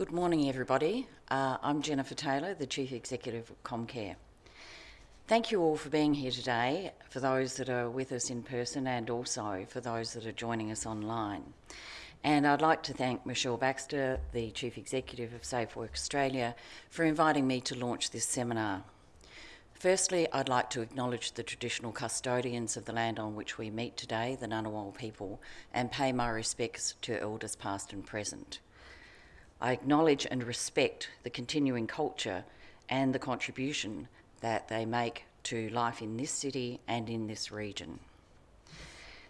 Good morning, everybody. Uh, I'm Jennifer Taylor, the Chief Executive of Comcare. Thank you all for being here today, for those that are with us in person and also for those that are joining us online. And I'd like to thank Michelle Baxter, the Chief Executive of Safe Work Australia, for inviting me to launch this seminar. Firstly, I'd like to acknowledge the traditional custodians of the land on which we meet today, the Ngunnawal people, and pay my respects to elders past and present. I acknowledge and respect the continuing culture and the contribution that they make to life in this city and in this region.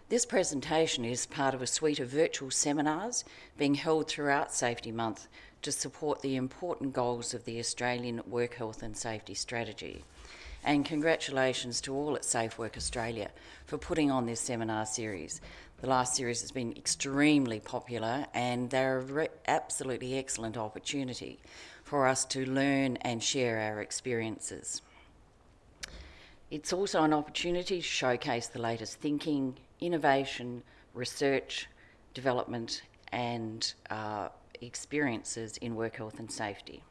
This presentation is part of a suite of virtual seminars being held throughout Safety Month to support the important goals of the Australian Work Health and Safety Strategy. And congratulations to all at Safe Work Australia for putting on this seminar series. The last series has been extremely popular and they're an absolutely excellent opportunity for us to learn and share our experiences. It's also an opportunity to showcase the latest thinking, innovation, research, development and uh, experiences in work health and safety.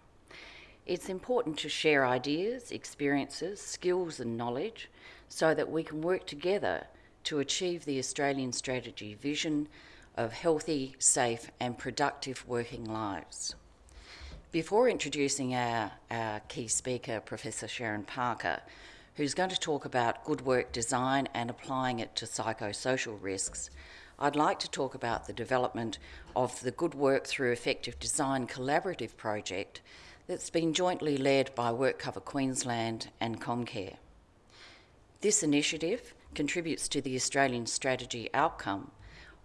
It's important to share ideas, experiences, skills and knowledge so that we can work together to achieve the Australian strategy vision of healthy, safe and productive working lives. Before introducing our, our key speaker, Professor Sharon Parker, who's going to talk about good work design and applying it to psychosocial risks, I'd like to talk about the development of the Good Work Through Effective Design collaborative project that's been jointly led by WorkCover Queensland and Comcare. This initiative contributes to the Australian strategy outcome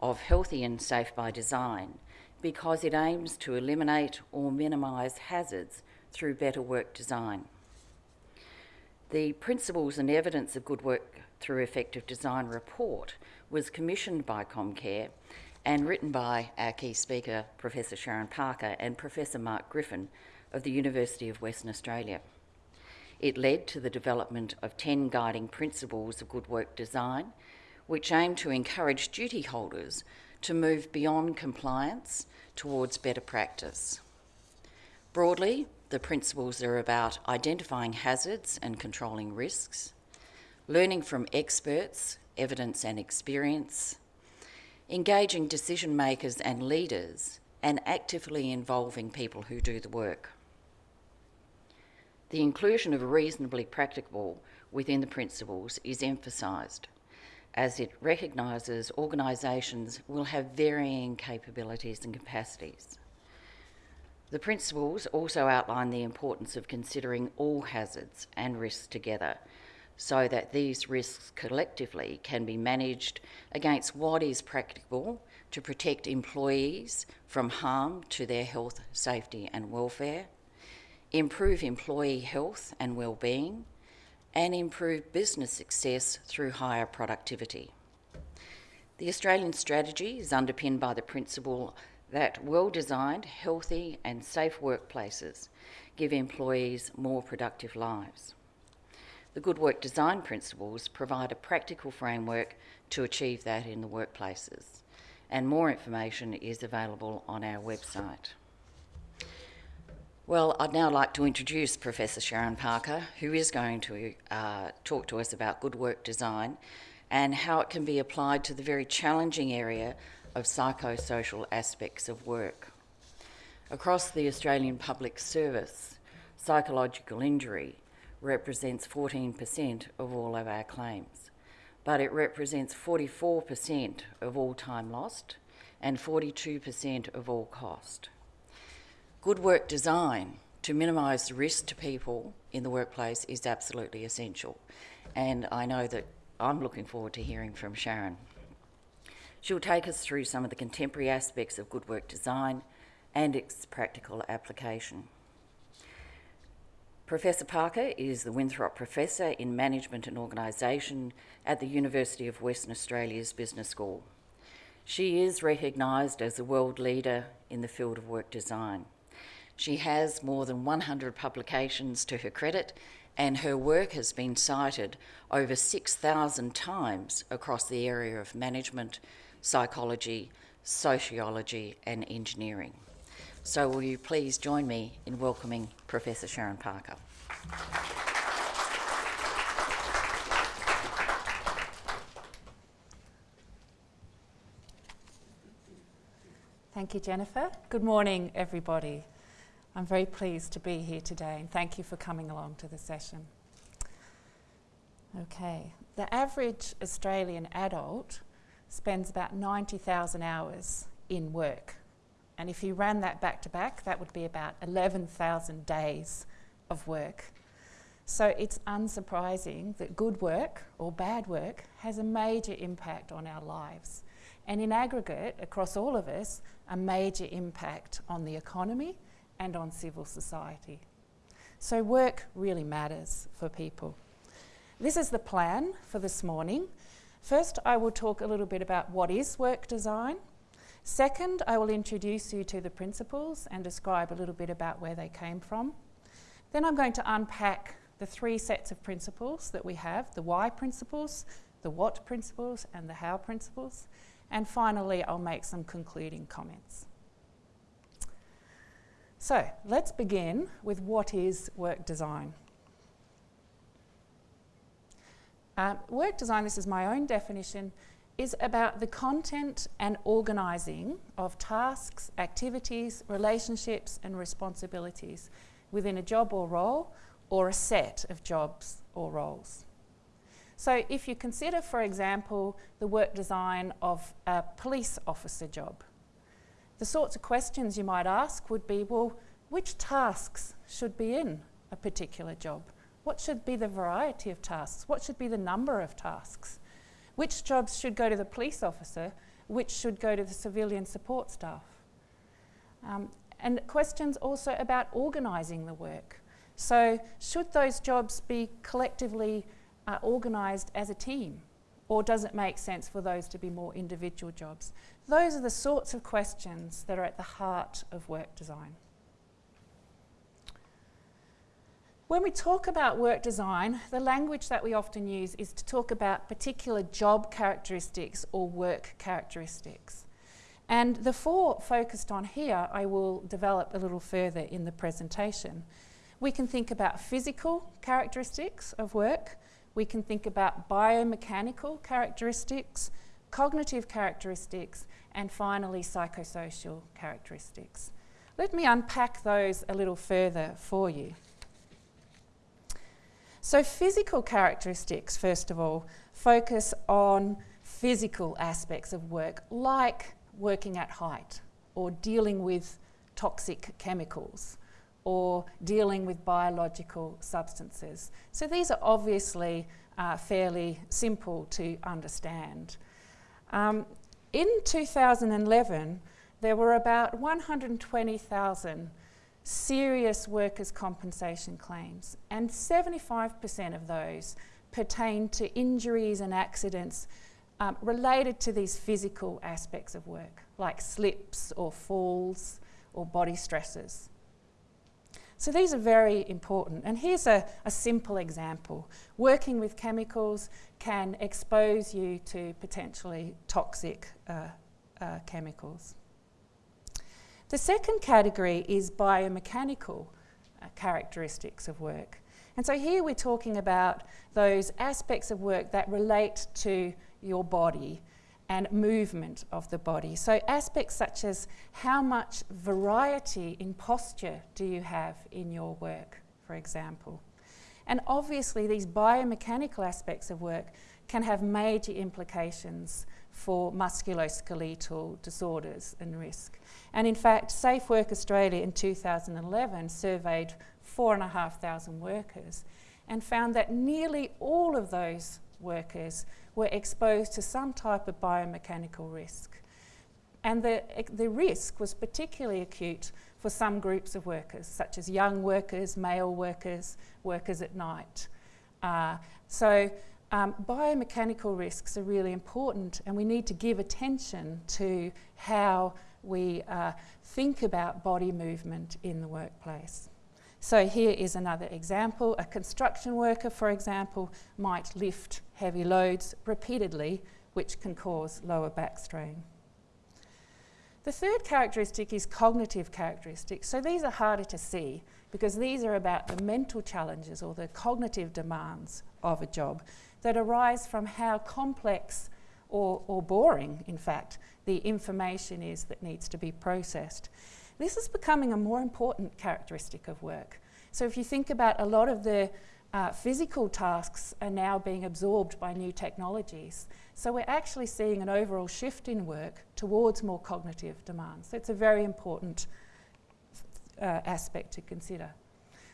of healthy and safe by design because it aims to eliminate or minimise hazards through better work design. The Principles and Evidence of Good Work Through Effective Design report was commissioned by Comcare and written by our key speaker, Professor Sharon Parker and Professor Mark Griffin of the University of Western Australia. It led to the development of 10 guiding principles of good work design, which aim to encourage duty holders to move beyond compliance towards better practice. Broadly, the principles are about identifying hazards and controlling risks, learning from experts, evidence and experience, engaging decision makers and leaders, and actively involving people who do the work. The inclusion of reasonably practicable within the principles is emphasised as it recognises organisations will have varying capabilities and capacities. The principles also outline the importance of considering all hazards and risks together so that these risks collectively can be managed against what is practicable to protect employees from harm to their health, safety and welfare, improve employee health and well-being, and improve business success through higher productivity. The Australian strategy is underpinned by the principle that well-designed, healthy and safe workplaces give employees more productive lives. The Good Work Design Principles provide a practical framework to achieve that in the workplaces, and more information is available on our website. Well, I'd now like to introduce Professor Sharon Parker, who is going to uh, talk to us about good work design and how it can be applied to the very challenging area of psychosocial aspects of work. Across the Australian public service, psychological injury represents 14% of all of our claims, but it represents 44% of all time lost and 42% of all cost. Good work design to minimise risk to people in the workplace is absolutely essential. And I know that I'm looking forward to hearing from Sharon. She'll take us through some of the contemporary aspects of good work design and its practical application. Professor Parker is the Winthrop Professor in Management and Organisation at the University of Western Australia's Business School. She is recognised as a world leader in the field of work design. She has more than 100 publications to her credit and her work has been cited over 6,000 times across the area of management, psychology, sociology and engineering. So will you please join me in welcoming Professor Sharon Parker. Thank you, Jennifer. Good morning, everybody. I'm very pleased to be here today and thank you for coming along to the session. Okay, the average Australian adult spends about 90,000 hours in work. And if you ran that back to back, that would be about 11,000 days of work. So it's unsurprising that good work or bad work has a major impact on our lives. And in aggregate, across all of us, a major impact on the economy and on civil society. So work really matters for people. This is the plan for this morning. First, I will talk a little bit about what is work design. Second, I will introduce you to the principles and describe a little bit about where they came from. Then I'm going to unpack the three sets of principles that we have, the why principles, the what principles and the how principles. And finally, I'll make some concluding comments. So let's begin with what is work design. Um, work design, this is my own definition, is about the content and organising of tasks, activities, relationships and responsibilities within a job or role or a set of jobs or roles. So if you consider, for example, the work design of a police officer job, the sorts of questions you might ask would be, well, which tasks should be in a particular job? What should be the variety of tasks? What should be the number of tasks? Which jobs should go to the police officer? Which should go to the civilian support staff? Um, and questions also about organising the work. So should those jobs be collectively uh, organised as a team? Or does it make sense for those to be more individual jobs? Those are the sorts of questions that are at the heart of work design. When we talk about work design, the language that we often use is to talk about particular job characteristics or work characteristics. And the four focused on here, I will develop a little further in the presentation. We can think about physical characteristics of work. We can think about biomechanical characteristics, cognitive characteristics, and finally psychosocial characteristics. Let me unpack those a little further for you. So physical characteristics, first of all, focus on physical aspects of work, like working at height or dealing with toxic chemicals or dealing with biological substances. So these are obviously uh, fairly simple to understand. Um, in 2011, there were about 120,000 serious workers' compensation claims, and 75% of those pertain to injuries and accidents um, related to these physical aspects of work, like slips or falls or body stresses. So these are very important. And here's a, a simple example. Working with chemicals can expose you to potentially toxic uh, uh, chemicals. The second category is biomechanical uh, characteristics of work. And so here we're talking about those aspects of work that relate to your body and movement of the body. So aspects such as how much variety in posture do you have in your work, for example. And obviously these biomechanical aspects of work can have major implications for musculoskeletal disorders and risk. And in fact, Safe Work Australia in 2011 surveyed 4,500 workers and found that nearly all of those workers were exposed to some type of biomechanical risk. And the, the risk was particularly acute for some groups of workers, such as young workers, male workers, workers at night. Uh, so um, biomechanical risks are really important and we need to give attention to how we uh, think about body movement in the workplace. So here is another example. A construction worker, for example, might lift heavy loads repeatedly, which can cause lower back strain. The third characteristic is cognitive characteristics. So these are harder to see because these are about the mental challenges or the cognitive demands of a job that arise from how complex or, or boring, in fact, the information is that needs to be processed. This is becoming a more important characteristic of work. So if you think about a lot of the uh, physical tasks are now being absorbed by new technologies. So we're actually seeing an overall shift in work towards more cognitive demands. So it's a very important uh, aspect to consider.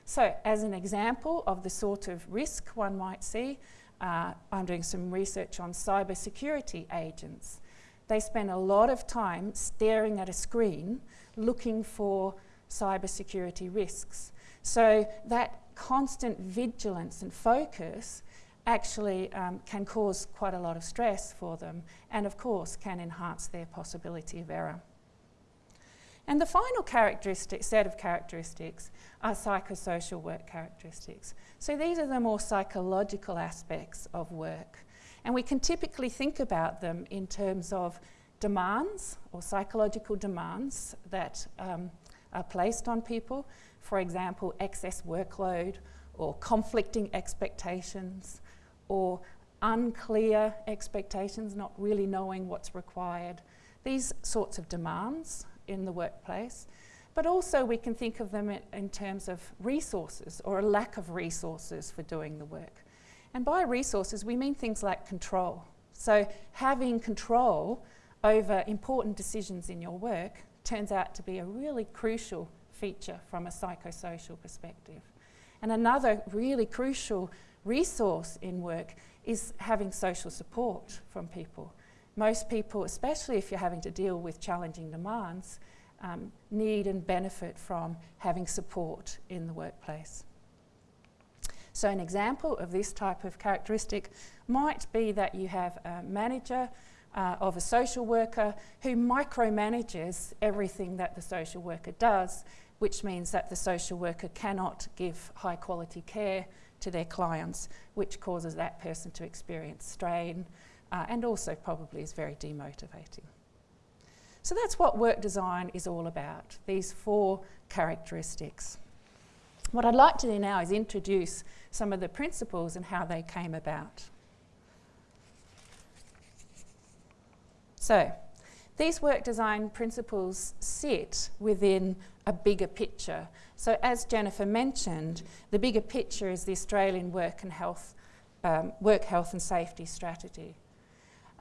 So as an example of the sort of risk one might see, uh, I'm doing some research on cybersecurity agents. They spend a lot of time staring at a screen looking for cybersecurity risks. So that constant vigilance and focus actually um, can cause quite a lot of stress for them and of course can enhance their possibility of error. And the final characteristic, set of characteristics are psychosocial work characteristics. So these are the more psychological aspects of work. And we can typically think about them in terms of demands or psychological demands that um, are placed on people for example, excess workload or conflicting expectations or unclear expectations, not really knowing what's required. These sorts of demands in the workplace. But also we can think of them in, in terms of resources or a lack of resources for doing the work. And by resources, we mean things like control. So having control over important decisions in your work turns out to be a really crucial feature from a psychosocial perspective. And another really crucial resource in work is having social support from people. Most people, especially if you're having to deal with challenging demands, um, need and benefit from having support in the workplace. So an example of this type of characteristic might be that you have a manager uh, of a social worker who micromanages everything that the social worker does which means that the social worker cannot give high quality care to their clients, which causes that person to experience strain uh, and also probably is very demotivating. So that's what work design is all about, these four characteristics. What I'd like to do now is introduce some of the principles and how they came about. So, these work design principles sit within a bigger picture. So as Jennifer mentioned, the bigger picture is the Australian work and health, um, work health and safety strategy.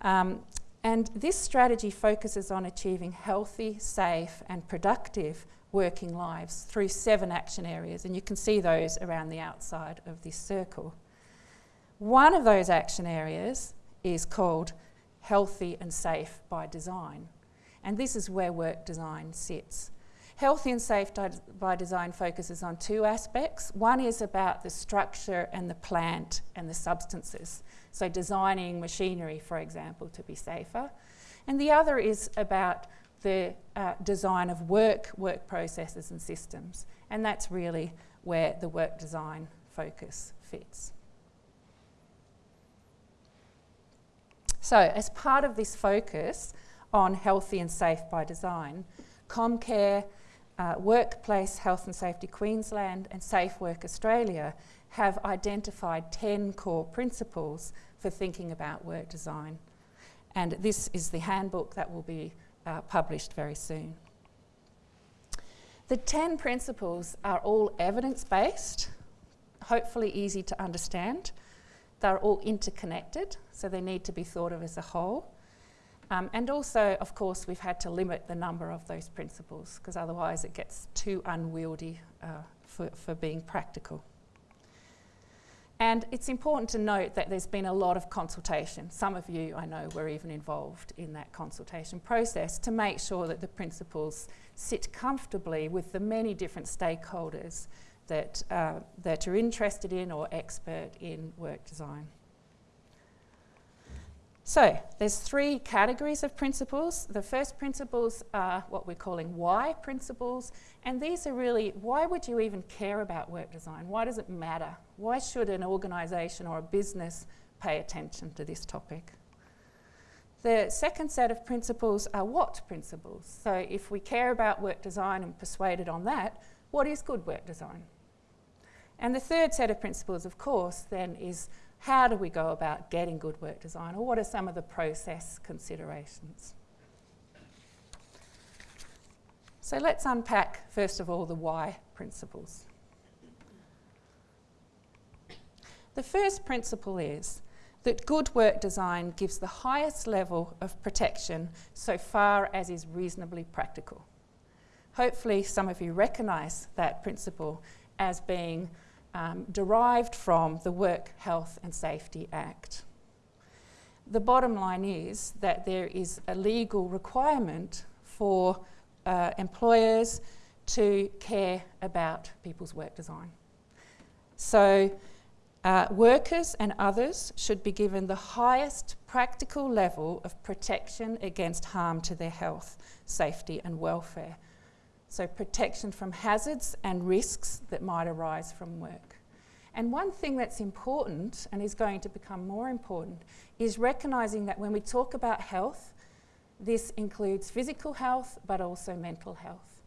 Um, and this strategy focuses on achieving healthy, safe and productive working lives through seven action areas and you can see those around the outside of this circle. One of those action areas is called healthy and safe by design and this is where work design sits. Healthy and Safe by Design focuses on two aspects. One is about the structure and the plant and the substances. So designing machinery, for example, to be safer. And the other is about the uh, design of work, work processes and systems. And that's really where the work design focus fits. So as part of this focus on healthy and safe by design, Comcare uh, Workplace Health and Safety Queensland and Safe Work Australia have identified 10 core principles for thinking about work design. And this is the handbook that will be uh, published very soon. The 10 principles are all evidence-based, hopefully easy to understand. They're all interconnected, so they need to be thought of as a whole. Um, and also, of course, we've had to limit the number of those principles because otherwise it gets too unwieldy uh, for, for being practical. And it's important to note that there's been a lot of consultation. Some of you, I know, were even involved in that consultation process to make sure that the principles sit comfortably with the many different stakeholders that, uh, that are interested in or expert in work design. So there's three categories of principles. The first principles are what we're calling why principles. And these are really, why would you even care about work design? Why does it matter? Why should an organisation or a business pay attention to this topic? The second set of principles are what principles? So, if we care about work design and persuaded on that, what is good work design? And the third set of principles, of course, then is how do we go about getting good work design, or what are some of the process considerations? So let's unpack, first of all, the why principles. The first principle is that good work design gives the highest level of protection so far as is reasonably practical. Hopefully, some of you recognise that principle as being um, derived from the Work Health and Safety Act. The bottom line is that there is a legal requirement for uh, employers to care about people's work design. So, uh, workers and others should be given the highest practical level of protection against harm to their health, safety, and welfare so protection from hazards and risks that might arise from work. And one thing that's important and is going to become more important is recognising that when we talk about health, this includes physical health but also mental health.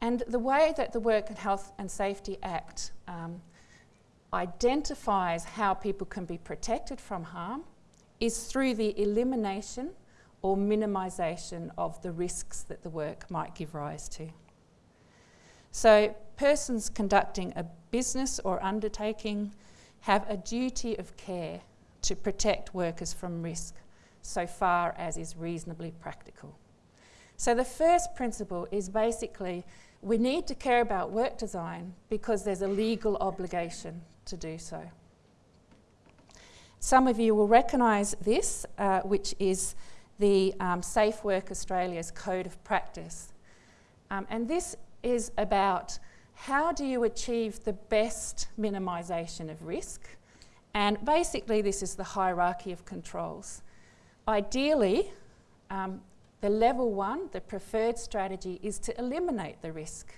And the way that the Work and Health and Safety Act um, identifies how people can be protected from harm is through the elimination or minimisation of the risks that the work might give rise to. So, persons conducting a business or undertaking have a duty of care to protect workers from risk so far as is reasonably practical. So, the first principle is basically we need to care about work design because there's a legal obligation to do so. Some of you will recognise this, uh, which is the um, Safe Work Australia's Code of Practice. Um, and this is about how do you achieve the best minimisation of risk? And basically, this is the hierarchy of controls. Ideally, um, the level one, the preferred strategy, is to eliminate the risk.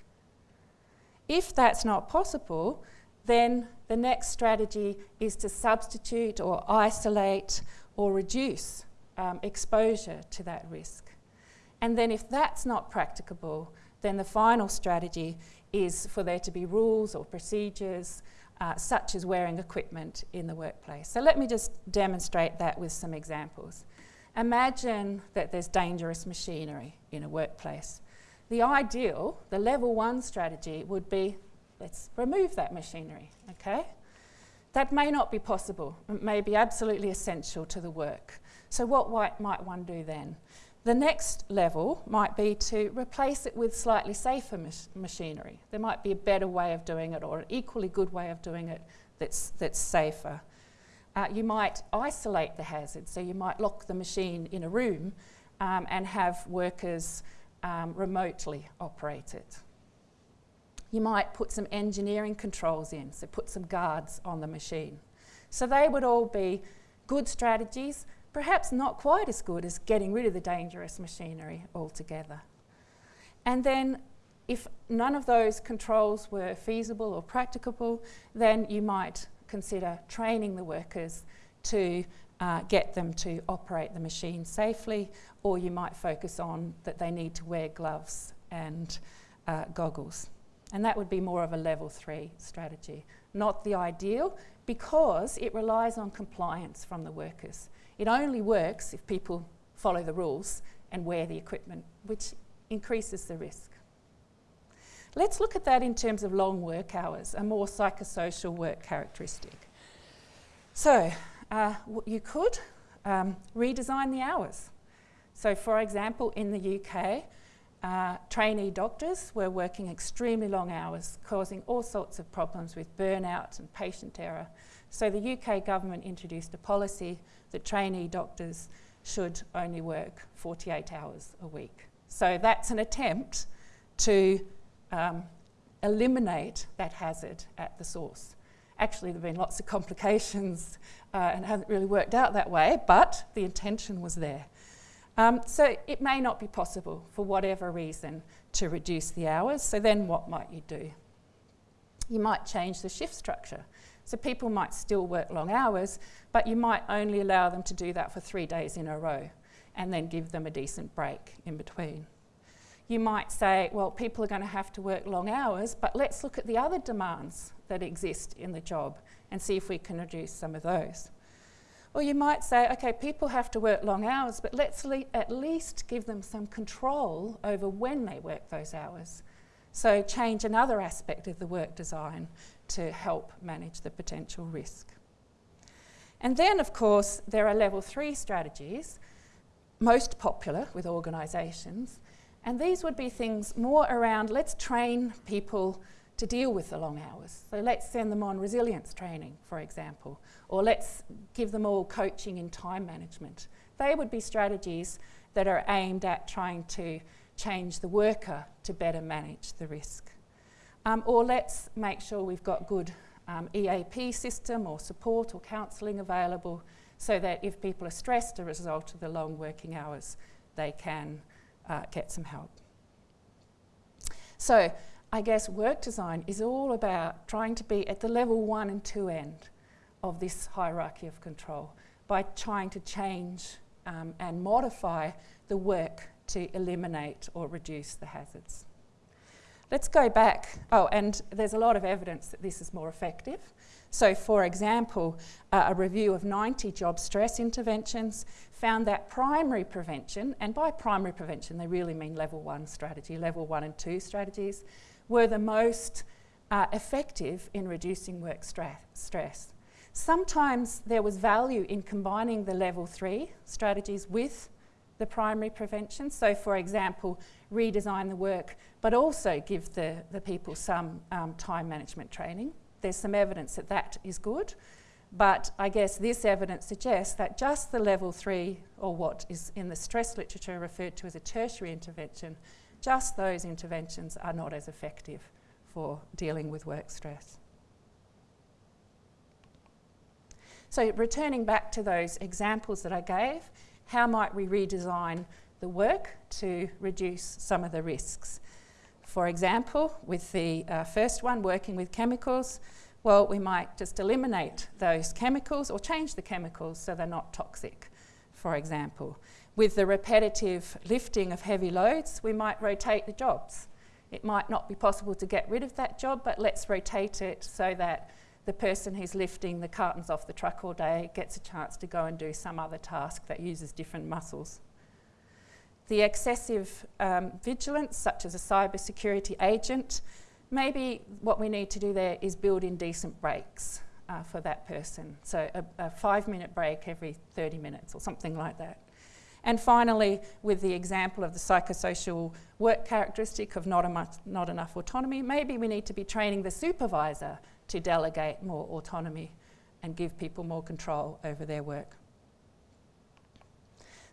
If that's not possible, then the next strategy is to substitute or isolate or reduce um, exposure to that risk. And then, if that's not practicable, then the final strategy is for there to be rules or procedures, uh, such as wearing equipment in the workplace. So, let me just demonstrate that with some examples. Imagine that there's dangerous machinery in a workplace. The ideal, the level one strategy would be let's remove that machinery, okay? That may not be possible, it may be absolutely essential to the work. So, what might one do then? The next level might be to replace it with slightly safer mach- machinery. There might be a better way of doing it or an equally good way of doing it that's, that's safer. Uh, you might isolate the hazard, so you might lock the machine in a room um, and have workers um, remotely operate it. You might put some engineering controls in, so put some guards on the machine. So they would all be good strategies perhaps not quite as good as getting rid of the dangerous machinery altogether. And then, if none of those controls were feasible or practicable, then you might consider training the workers to uh, get them to operate the machine safely, or you might focus on that they need to wear gloves and uh, goggles. And that would be more of a level three strategy. Not the ideal because it relies on compliance from the workers. It only works if people follow the rules and wear the equipment, which increases the risk. Let's look at that in terms of long work hours, a more psychosocial work characteristic. So, uh, you could um, redesign the hours. So, for example, in the UK, uh, trainee doctors were working extremely long hours, causing all sorts of problems with burnout and patient error. So the UK government introduced a policy that trainee doctors should only work 48 hours a week. So that's an attempt to um, eliminate that hazard at the source. Actually, there have been lots of complications uh, and it hasn't really worked out that way, but the intention was there. Um, so it may not be possible for whatever reason to reduce the hours. So then what might you do? You might change the shift structure. So people might still work long hours, but you might only allow them to do that for three days in a row and then give them a decent break in between. You might say, well, people are going to have to work long hours, but let's look at the other demands that exist in the job and see if we can reduce some of those. Or you might say, okay, people have to work long hours, but let's le at least give them some control over when they work those hours. So change another aspect of the work design to help manage the potential risk. And then, of course, there are level three strategies, most popular with organisations, and these would be things more around let's train people to deal with the long hours. So let's send them on resilience training, for example, or let's give them all coaching in time management. They would be strategies that are aimed at trying to change the worker to better manage the risk. Um, or let's make sure we've got good um, EAP system or support or counselling available so that if people are stressed as a result of the long working hours, they can uh, get some help. So I guess work design is all about trying to be at the level one and two end of this hierarchy of control by trying to change um, and modify the work to eliminate or reduce the hazards. Let's go back. Oh, and there's a lot of evidence that this is more effective. So, for example, uh, a review of 90 job stress interventions found that primary prevention, and by primary prevention, they really mean level one strategy, level one and two strategies, were the most uh, effective in reducing work stress. Sometimes there was value in combining the level three strategies with the primary prevention. So, for example, redesign the work, but also give the, the people some um, time management training. There's some evidence that that is good, but I guess this evidence suggests that just the level three, or what is in the stress literature referred to as a tertiary intervention, just those interventions are not as effective for dealing with work stress. So, returning back to those examples that I gave, how might we redesign the work to reduce some of the risks? For example, with the uh, first one, working with chemicals, well, we might just eliminate those chemicals or change the chemicals so they're not toxic, for example. With the repetitive lifting of heavy loads, we might rotate the jobs. It might not be possible to get rid of that job, but let's rotate it so that the person who's lifting the cartons off the truck all day gets a chance to go and do some other task that uses different muscles. The excessive um, vigilance, such as a cybersecurity agent, maybe what we need to do there is build in decent breaks uh, for that person. So a, a five minute break every 30 minutes or something like that. And finally, with the example of the psychosocial work characteristic of not, not enough autonomy, maybe we need to be training the supervisor to delegate more autonomy and give people more control over their work.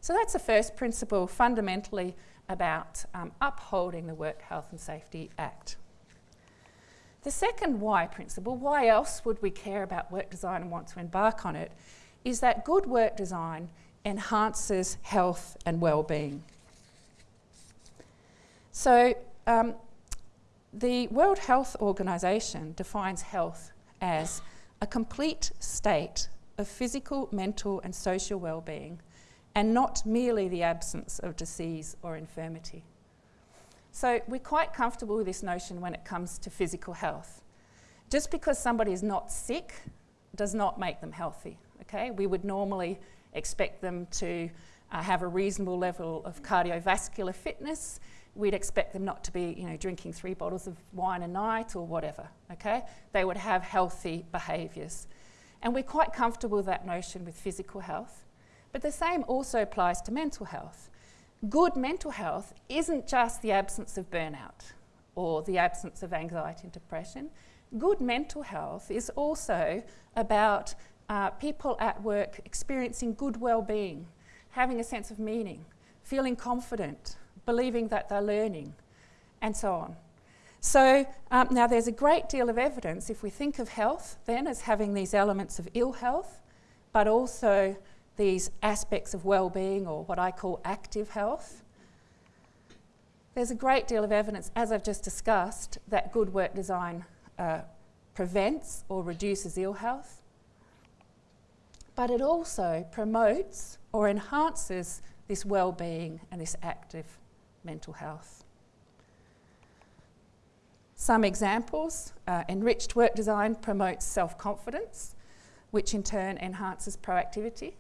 So that's the first principle, fundamentally about um, upholding the Work Health and Safety Act. The second why principle, why else would we care about work design and want to embark on it, is that good work design enhances health and well-being. So um, the World Health Organization defines health as a complete state of physical, mental and social well-being and not merely the absence of disease or infirmity. So we're quite comfortable with this notion when it comes to physical health. Just because somebody is not sick does not make them healthy, okay? We would normally expect them to uh, have a reasonable level of cardiovascular fitness. We'd expect them not to be, you know, drinking three bottles of wine a night or whatever, okay? They would have healthy behaviours. And we're quite comfortable with that notion with physical health. But the same also applies to mental health. Good mental health isn't just the absence of burnout or the absence of anxiety and depression. Good mental health is also about uh, people at work experiencing good well-being, having a sense of meaning, feeling confident, believing that they're learning, and so on. So um, now there's a great deal of evidence if we think of health then as having these elements of ill health, but also these aspects of well-being or what I call active health. There's a great deal of evidence, as I've just discussed, that good work design uh, prevents or reduces ill health, but it also promotes or enhances this well-being and this active mental health. Some examples, uh, enriched work design promotes self-confidence, which in turn enhances proactivity.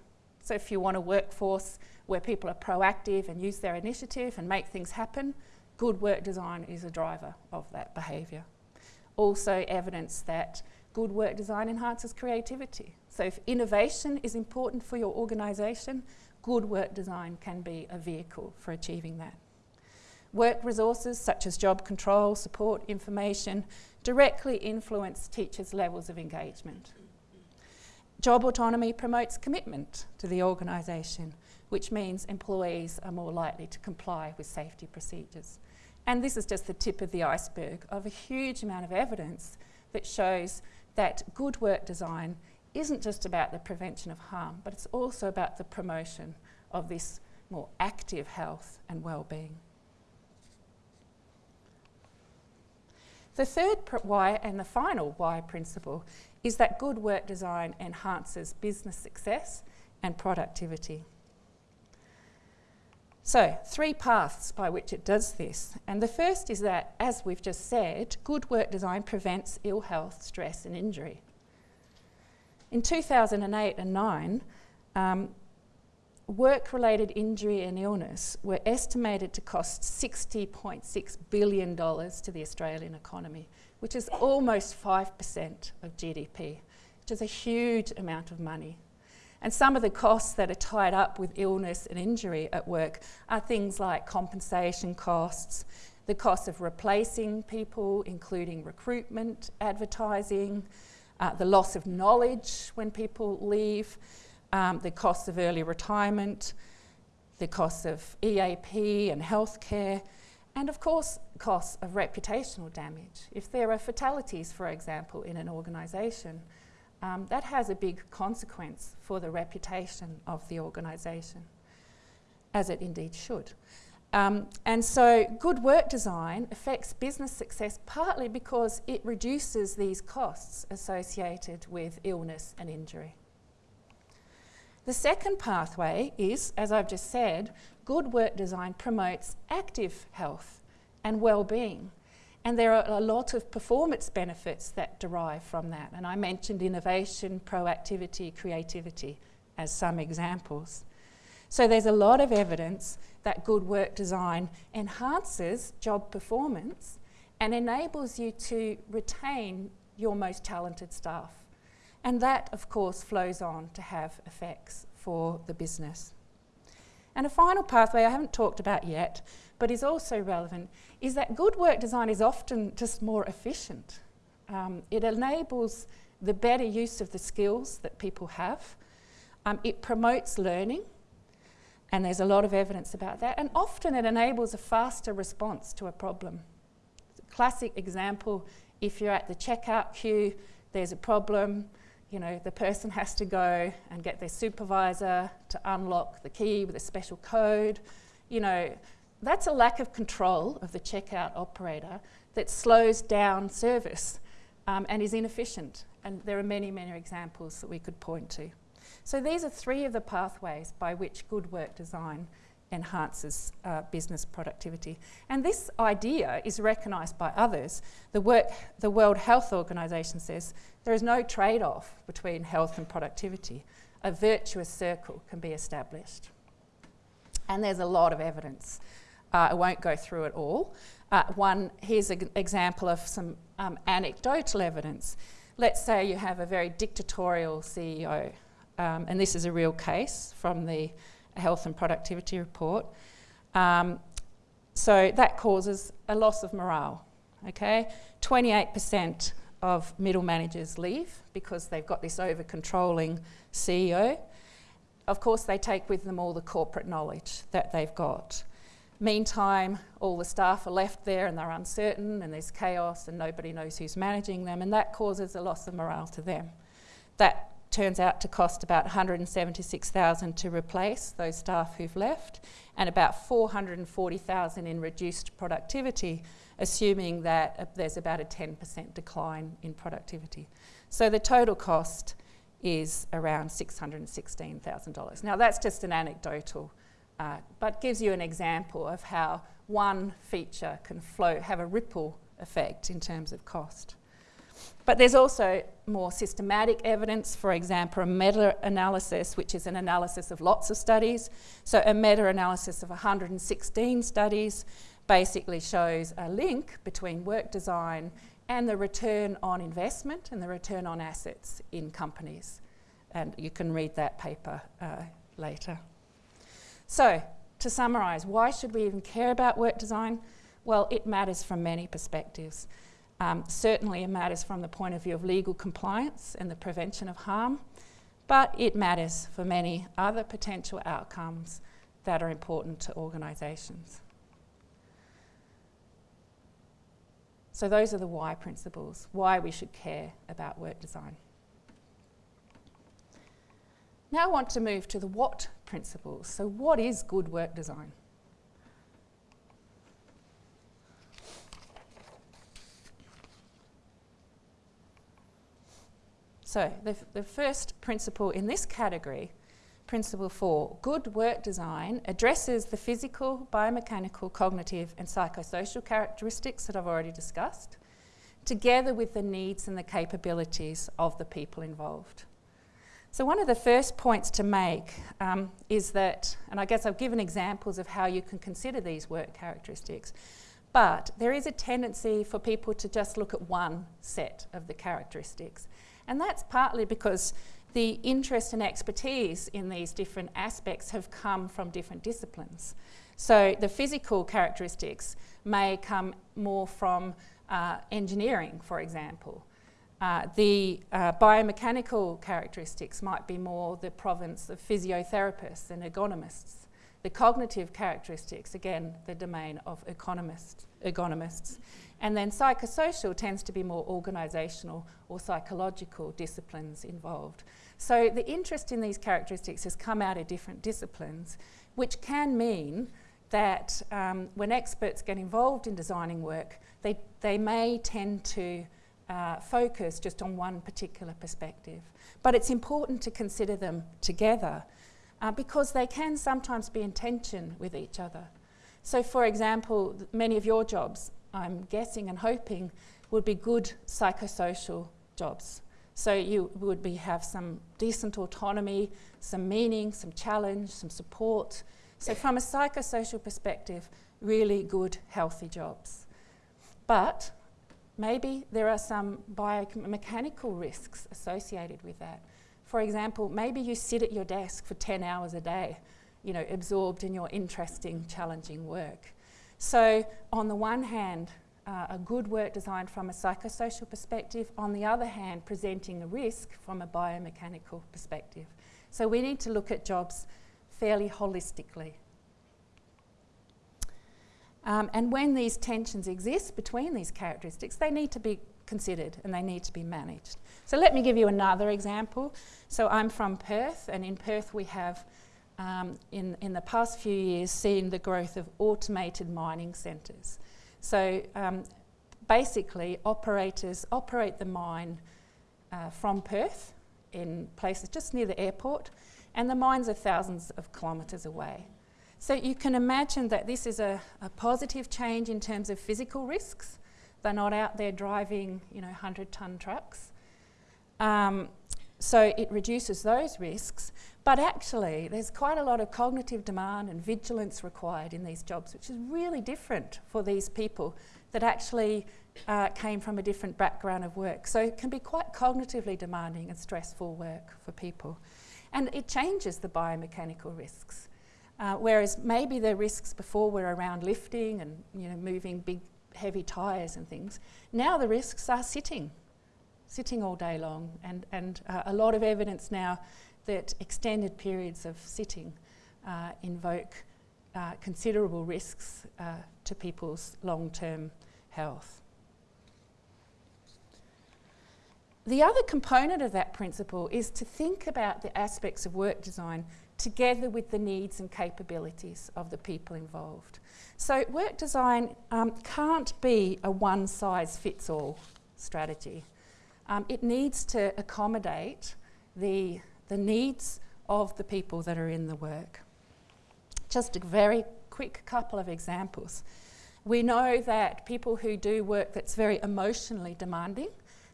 So if you want a workforce where people are proactive and use their initiative and make things happen, good work design is a driver of that behaviour. Also evidence that good work design enhances creativity. So if innovation is important for your organisation, good work design can be a vehicle for achieving that. Work resources such as job control, support, information directly influence teachers' levels of engagement. Job autonomy promotes commitment to the organisation, which means employees are more likely to comply with safety procedures. And this is just the tip of the iceberg of a huge amount of evidence that shows that good work design isn't just about the prevention of harm, but it's also about the promotion of this more active health and well-being. The third why and the final why principle is that good work design enhances business success and productivity. So, three paths by which it does this. And the first is that, as we've just said, good work design prevents ill health, stress, and injury. In 2008 and 9, um, work related injury and illness were estimated to cost $60.6 billion to the Australian economy, which is almost 5% of GDP, which is a huge amount of money. And some of the costs that are tied up with illness and injury at work are things like compensation costs, the cost of replacing people, including recruitment, advertising, uh, the loss of knowledge when people leave, um, the costs of early retirement, the costs of EAP and healthcare, and of course, costs of reputational damage. If there are fatalities, for example, in an organisation, um, that has a big consequence for the reputation of the organisation, as it indeed should. Um, and so good work design affects business success partly because it reduces these costs associated with illness and injury. The second pathway is, as I've just said, good work design promotes active health and well-being and there are a lot of performance benefits that derive from that. And I mentioned innovation, proactivity, creativity as some examples. So there's a lot of evidence that good work design enhances job performance and enables you to retain your most talented staff. And that, of course, flows on to have effects for the business. And a final pathway I haven't talked about yet, but is also relevant, is that good work design is often just more efficient. Um, it enables the better use of the skills that people have. Um, it promotes learning, and there's a lot of evidence about that. And often it enables a faster response to a problem. Classic example, if you're at the checkout queue, there's a problem, you know, the person has to go and get their supervisor to unlock the key with a special code. You know, that's a lack of control of the checkout operator that slows down service um, and is inefficient. And there are many, many examples that we could point to. So these are three of the pathways by which good work design enhances uh, business productivity. And this idea is recognised by others. The, work, the World Health Organization says there is no trade-off between health and productivity. A virtuous circle can be established. And there's a lot of evidence uh, I won't go through it all. Uh, one, here's an example of some um, anecdotal evidence. Let's say you have a very dictatorial CEO, um, and this is a real case from the Health and Productivity Report. Um, so that causes a loss of morale, okay? 28% of middle managers leave because they've got this over-controlling CEO. Of course, they take with them all the corporate knowledge that they've got. Meantime, all the staff are left there and they're uncertain and there's chaos and nobody knows who's managing them and that causes a loss of morale to them. That turns out to cost about 176,000 to replace those staff who've left, and about 440,000 in reduced productivity, assuming that uh, there's about a 10% decline in productivity. So the total cost is around $616,000. Now that's just an anecdotal, uh, but gives you an example of how one feature can have a ripple effect in terms of cost. But there's also more systematic evidence, for example, a meta-analysis, which is an analysis of lots of studies. So a meta-analysis of 116 studies basically shows a link between work design and the return on investment and the return on assets in companies. And you can read that paper uh, later. So, to summarise, why should we even care about work design? Well, it matters from many perspectives. Um, certainly, it matters from the point of view of legal compliance and the prevention of harm, but it matters for many other potential outcomes that are important to organisations. So, those are the why principles, why we should care about work design. Now, I want to move to the what principles. So, what is good work design? So, the, the first principle in this category, principle four, good work design addresses the physical, biomechanical, cognitive, and psychosocial characteristics that I've already discussed, together with the needs and the capabilities of the people involved. So, one of the first points to make um, is that, and I guess I've given examples of how you can consider these work characteristics, but there is a tendency for people to just look at one set of the characteristics and that's partly because the interest and expertise in these different aspects have come from different disciplines. So the physical characteristics may come more from uh, engineering, for example. Uh, the uh, biomechanical characteristics might be more the province of physiotherapists and ergonomists. The cognitive characteristics, again, the domain of economists, ergonomists. And then psychosocial tends to be more organisational or psychological disciplines involved. So the interest in these characteristics has come out of different disciplines, which can mean that um, when experts get involved in designing work, they, they may tend to uh, focus just on one particular perspective. But it's important to consider them together uh, because they can sometimes be in tension with each other. So, for example, many of your jobs I'm guessing and hoping, would be good psychosocial jobs. So you would be, have some decent autonomy, some meaning, some challenge, some support. So from a psychosocial perspective, really good, healthy jobs. But maybe there are some biomechanical risks associated with that. For example, maybe you sit at your desk for 10 hours a day, you know, absorbed in your interesting, challenging work. So, on the one hand, uh, a good work designed from a psychosocial perspective, on the other hand, presenting a risk from a biomechanical perspective. So, we need to look at jobs fairly holistically. Um, and when these tensions exist between these characteristics, they need to be considered and they need to be managed. So, let me give you another example. So, I'm from Perth, and in Perth, we have um, in, in the past few years seen the growth of automated mining centres. So um, basically, operators operate the mine uh, from Perth in places just near the airport, and the mines are thousands of kilometres away. So you can imagine that this is a, a, positive change in terms of physical risks. They're not out there driving, you know, 100-ton trucks. Um, so it reduces those risks, but actually, there's quite a lot of cognitive demand and vigilance required in these jobs, which is really different for these people that actually uh, came from a different background of work. So it can be quite cognitively demanding and stressful work for people. And it changes the biomechanical risks. Uh, whereas maybe the risks before were around lifting and you know, moving big, heavy tyres and things. Now the risks are sitting, sitting all day long. And, and uh, a lot of evidence now that extended periods of sitting uh, invoke uh, considerable risks uh, to people's long term health. the other component of that principle is to think about the aspects of work design together with the needs and capabilities of the people involved. So, work design um, can't be a one size fits all strategy. Um, it needs to accommodate the, the needs of the people that are in the work. Just a very quick couple of examples. We know that people who do work that's very emotionally demanding,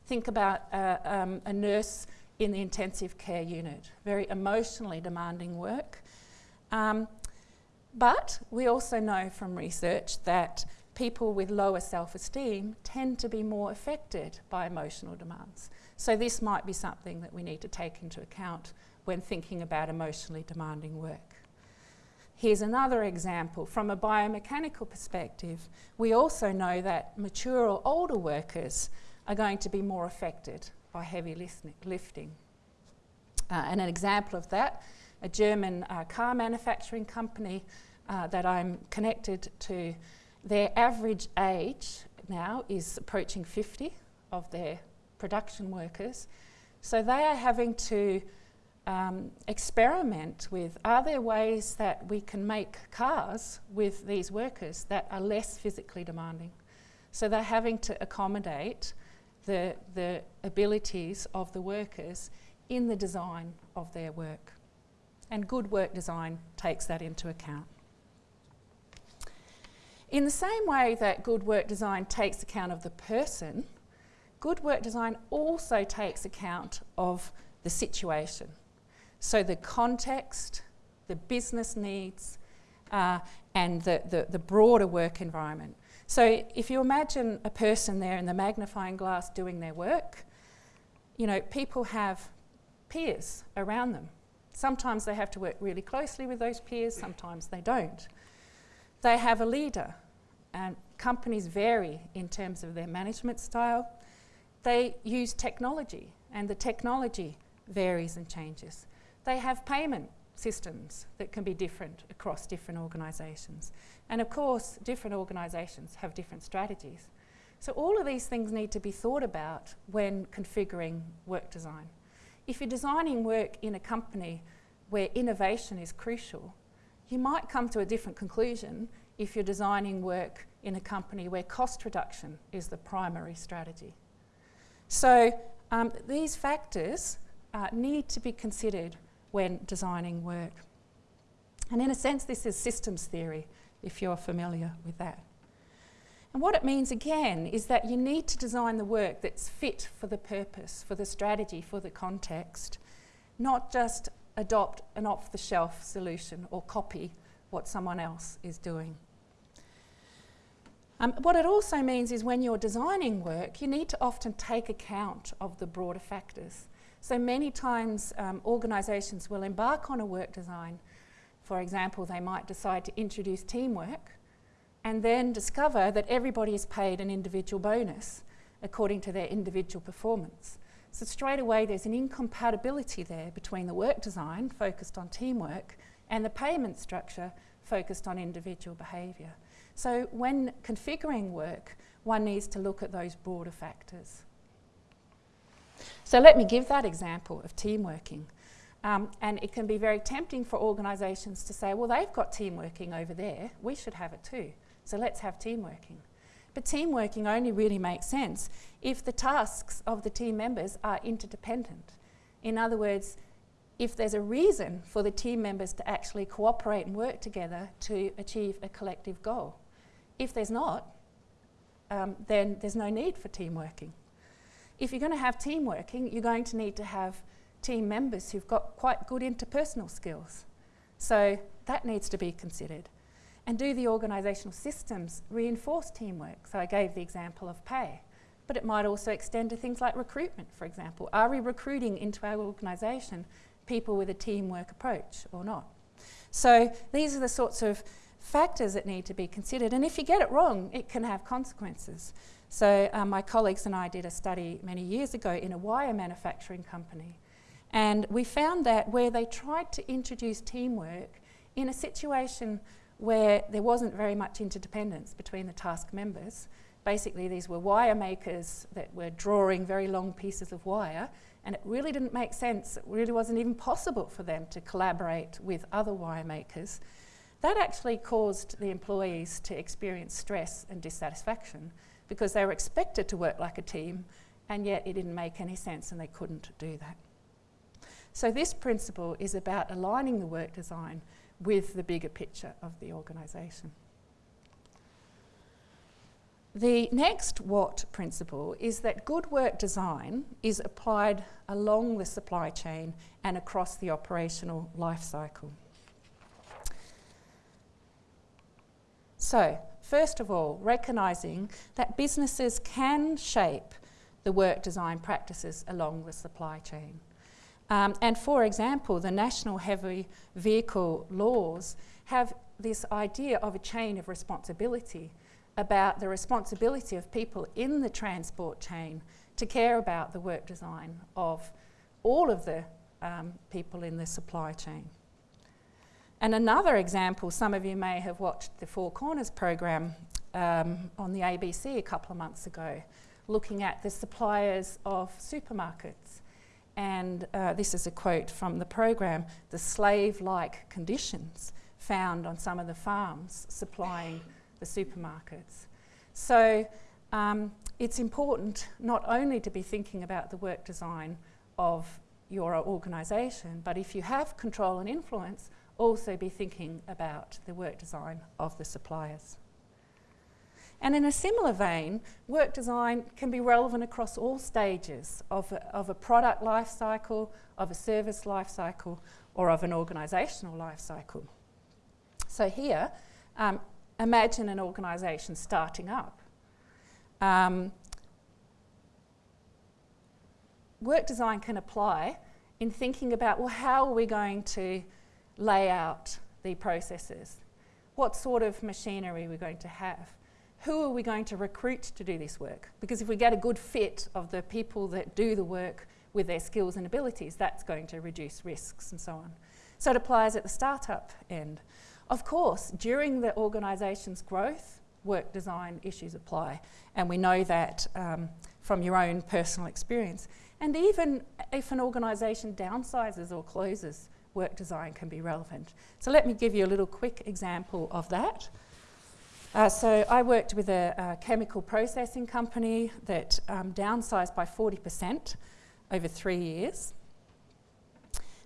think about uh, um, a nurse in the intensive care unit, very emotionally demanding work. Um, but we also know from research that people with lower self esteem tend to be more affected by emotional demands. So, this might be something that we need to take into account when thinking about emotionally demanding work. Here's another example from a biomechanical perspective. We also know that mature or older workers are going to be more affected heavy lifting. Uh, and an example of that, a German uh, car manufacturing company uh, that I'm connected to, their average age now is approaching 50 of their production workers. So they are having to um, experiment with are there ways that we can make cars with these workers that are less physically demanding? So they're having to accommodate the, the abilities of the workers in the design of their work. And good work design takes that into account. In the same way that good work design takes account of the person, good work design also takes account of the situation. So the context, the business needs, uh, and the, the, the, broader work environment. So if you imagine a person there in the magnifying glass doing their work, you know, people have peers around them. Sometimes they have to work really closely with those peers, sometimes they don't. They have a leader, and companies vary in terms of their management style. They use technology, and the technology varies and changes. They have payment systems that can be different across different organisations. And of course, different organisations have different strategies. So all of these things need to be thought about when configuring work design. If you're designing work in a company where innovation is crucial, you might come to a different conclusion if you're designing work in a company where cost reduction is the primary strategy. So um, these factors uh, need to be considered when designing work. And in a sense, this is systems theory, if you're familiar with that. And what it means again is that you need to design the work that's fit for the purpose, for the strategy, for the context, not just adopt an off the shelf solution or copy what someone else is doing. Um, what it also means is when you're designing work, you need to often take account of the broader factors. So many times um, organisations will embark on a work design. For example, they might decide to introduce teamwork and then discover that everybody is paid an individual bonus according to their individual performance. So straight away there's an incompatibility there between the work design focused on teamwork and the payment structure focused on individual behaviour. So when configuring work, one needs to look at those broader factors. So let me give that example of team working. Um, and it can be very tempting for organisations to say, well, they've got team working over there, we should have it too. So let's have team working. But team working only really makes sense if the tasks of the team members are interdependent. In other words, if there's a reason for the team members to actually cooperate and work together to achieve a collective goal. If there's not, um, then there's no need for team working if you're going to have team working, you're going to need to have team members who've got quite good interpersonal skills. So that needs to be considered. And do the organisational systems reinforce teamwork? So I gave the example of pay, but it might also extend to things like recruitment, for example. Are we recruiting into our organisation people with a teamwork approach or not? So these are the sorts of factors that need to be considered. And if you get it wrong, it can have consequences. So um, my colleagues and I did a study many years ago in a wire manufacturing company. And we found that where they tried to introduce teamwork in a situation where there wasn't very much interdependence between the task members, basically these were wire makers that were drawing very long pieces of wire and it really didn't make sense, it really wasn't even possible for them to collaborate with other wire makers. That actually caused the employees to experience stress and dissatisfaction because they were expected to work like a team and yet it didn't make any sense and they couldn't do that. So this principle is about aligning the work design with the bigger picture of the organisation. The next what principle is that good work design is applied along the supply chain and across the operational life cycle. So, first of all, recognising that businesses can shape the work design practices along the supply chain. Um, and for example, the national heavy vehicle laws have this idea of a chain of responsibility about the responsibility of people in the transport chain to care about the work design of all of the um, people in the supply chain. And another example, some of you may have watched the Four Corners program um, on the ABC a couple of months ago, looking at the suppliers of supermarkets. And uh, this is a quote from the program the slave like conditions found on some of the farms supplying the supermarkets. So um, it's important not only to be thinking about the work design of your organisation, but if you have control and influence, also be thinking about the work design of the suppliers. And in a similar vein, work design can be relevant across all stages of a, of a product life cycle, of a service life cycle, or of an organisational life cycle. So here, um, imagine an organisation starting up. Um, work design can apply in thinking about, well, how are we going to lay out the processes? What sort of machinery are we going to have? Who are we going to recruit to do this work? Because if we get a good fit of the people that do the work with their skills and abilities, that's going to reduce risks and so on. So it applies at the startup end. Of course, during the organisation's growth, work design issues apply, and we know that um, from your own personal experience. And even if an organisation downsizes or closes, work design can be relevant. So let me give you a little quick example of that. Uh, so I worked with a, a, chemical processing company that um, downsized by 40% over three years.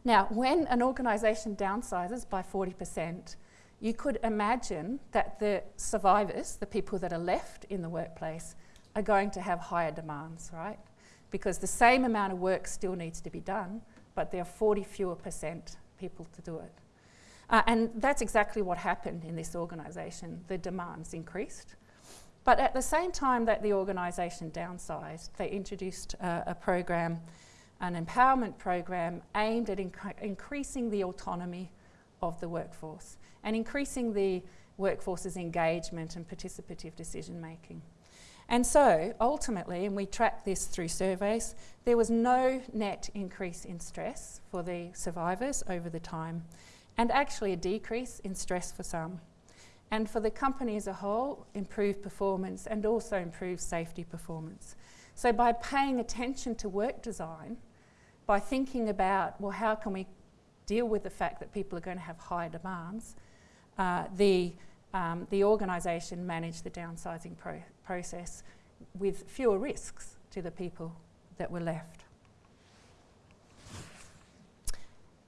Now, when an organisation downsizes by 40%, you could imagine that the survivors, the people that are left in the workplace, are going to have higher demands, right? Because the same amount of work still needs to be done, but there are 40 fewer percent people to do it. Uh, and that's exactly what happened in this organisation. The demands increased. But at the same time that the organisation downsized, they introduced uh, a program, an empowerment program aimed at inc increasing the autonomy of the workforce and increasing the workforce's engagement and participative decision making. And so ultimately, and we tracked this through surveys, there was no net increase in stress for the survivors over the time, and actually a decrease in stress for some. And for the company as a whole, improved performance and also improved safety performance. So by paying attention to work design, by thinking about, well, how can we deal with the fact that people are going to have higher demands, uh, the, um, the organisation managed the downsizing pro process with fewer risks to the people that were left.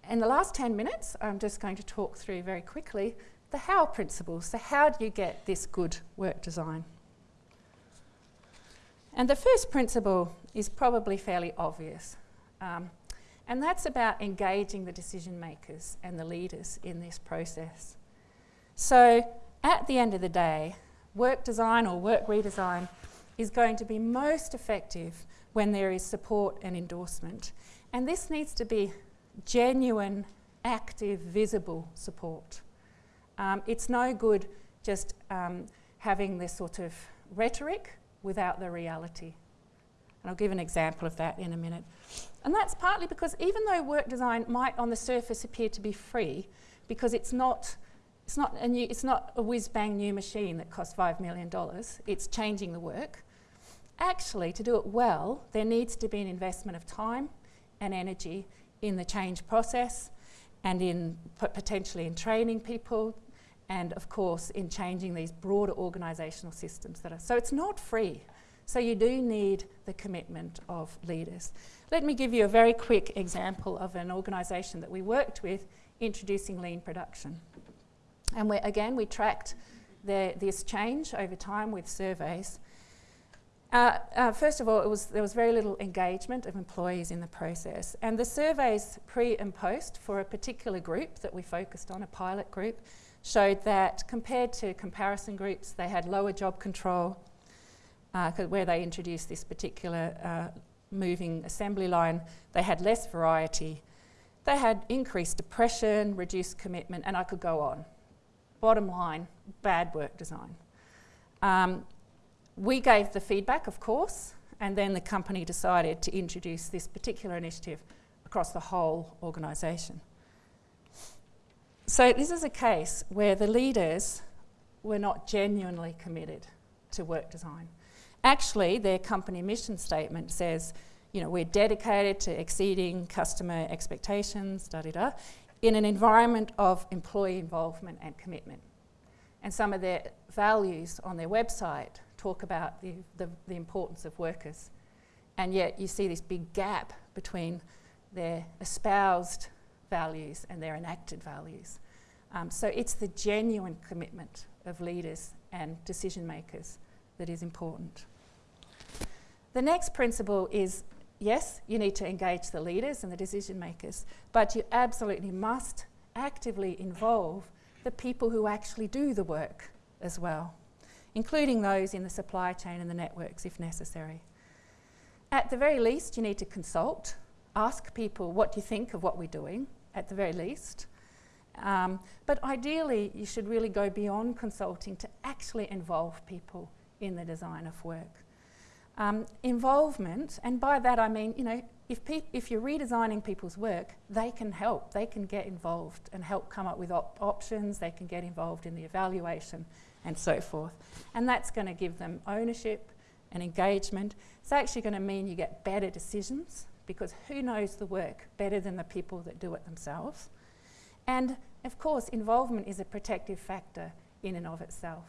In the last 10 minutes, I'm just going to talk through very quickly the how principles. So, how do you get this good work design? And the first principle is probably fairly obvious. Um, and that's about engaging the decision makers and the leaders in this process. So, at the end of the day, work design or work redesign is going to be most effective when there is support and endorsement. And this needs to be genuine, active, visible support. Um, it's no good just um, having this sort of rhetoric without the reality. And I'll give an example of that in a minute. And that's partly because even though work design might on the surface appear to be free, because it's not It's not a, new, it's not a whiz bang new machine that costs $5 million, it's changing the work. Actually, to do it well, there needs to be an investment of time and energy in the change process and in potentially in training people and of course in changing these broader organisational systems that are so it's not free. So you do need the commitment of leaders. Let me give you a very quick example of an organisation that we worked with introducing lean production and we, again we tracked the, this change over time with surveys uh, uh, first of all, was, there was very little engagement of employees in the process. And the surveys pre and post for a particular group that we focused on, a pilot group, showed that compared to comparison groups, they had lower job control, uh, where they introduced this particular uh, moving assembly line, they had less variety, they had increased depression, reduced commitment, and I could go on. Bottom line, bad work design. Um, we gave the feedback, of course, and then the company decided to introduce this particular initiative across the whole organisation. So this is a case where the leaders were not genuinely committed to work design. Actually, their company mission statement says, you know, we're dedicated to exceeding customer expectations, da da da, in an environment of employee involvement and commitment. And some of their values on their website talk about the, the, the importance of workers. And yet you see this big gap between their espoused values and their enacted values. Um, so it's the genuine commitment of leaders and decision makers that is important. The next principle is yes, you need to engage the leaders and the decision makers, but you absolutely must actively involve the people who actually do the work as well including those in the supply chain and the networks if necessary. At the very least, you need to consult, ask people what do you think of what we're doing, at the very least. Um, but ideally, you should really go beyond consulting to actually involve people in the design of work. Um, involvement, and by that I mean, you know, if, if you're redesigning people's work, they can help, they can get involved and help come up with op options, they can get involved in the evaluation and so forth. And that's going to give them ownership and engagement. It's actually going to mean you get better decisions because who knows the work better than the people that do it themselves? And of course, involvement is a protective factor in and of itself.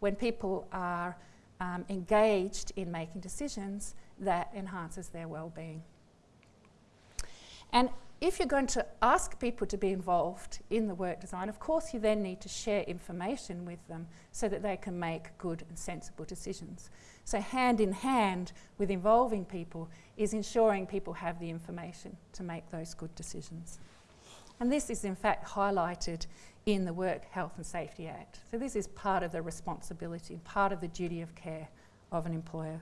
When people are um, engaged in making decisions, that enhances their well-being. And if you're going to ask people to be involved in the work design, of course you then need to share information with them so that they can make good and sensible decisions. So hand in hand with involving people is ensuring people have the information to make those good decisions. And this is in fact highlighted in the Work Health and Safety Act. So this is part of the responsibility, part of the duty of care of an employer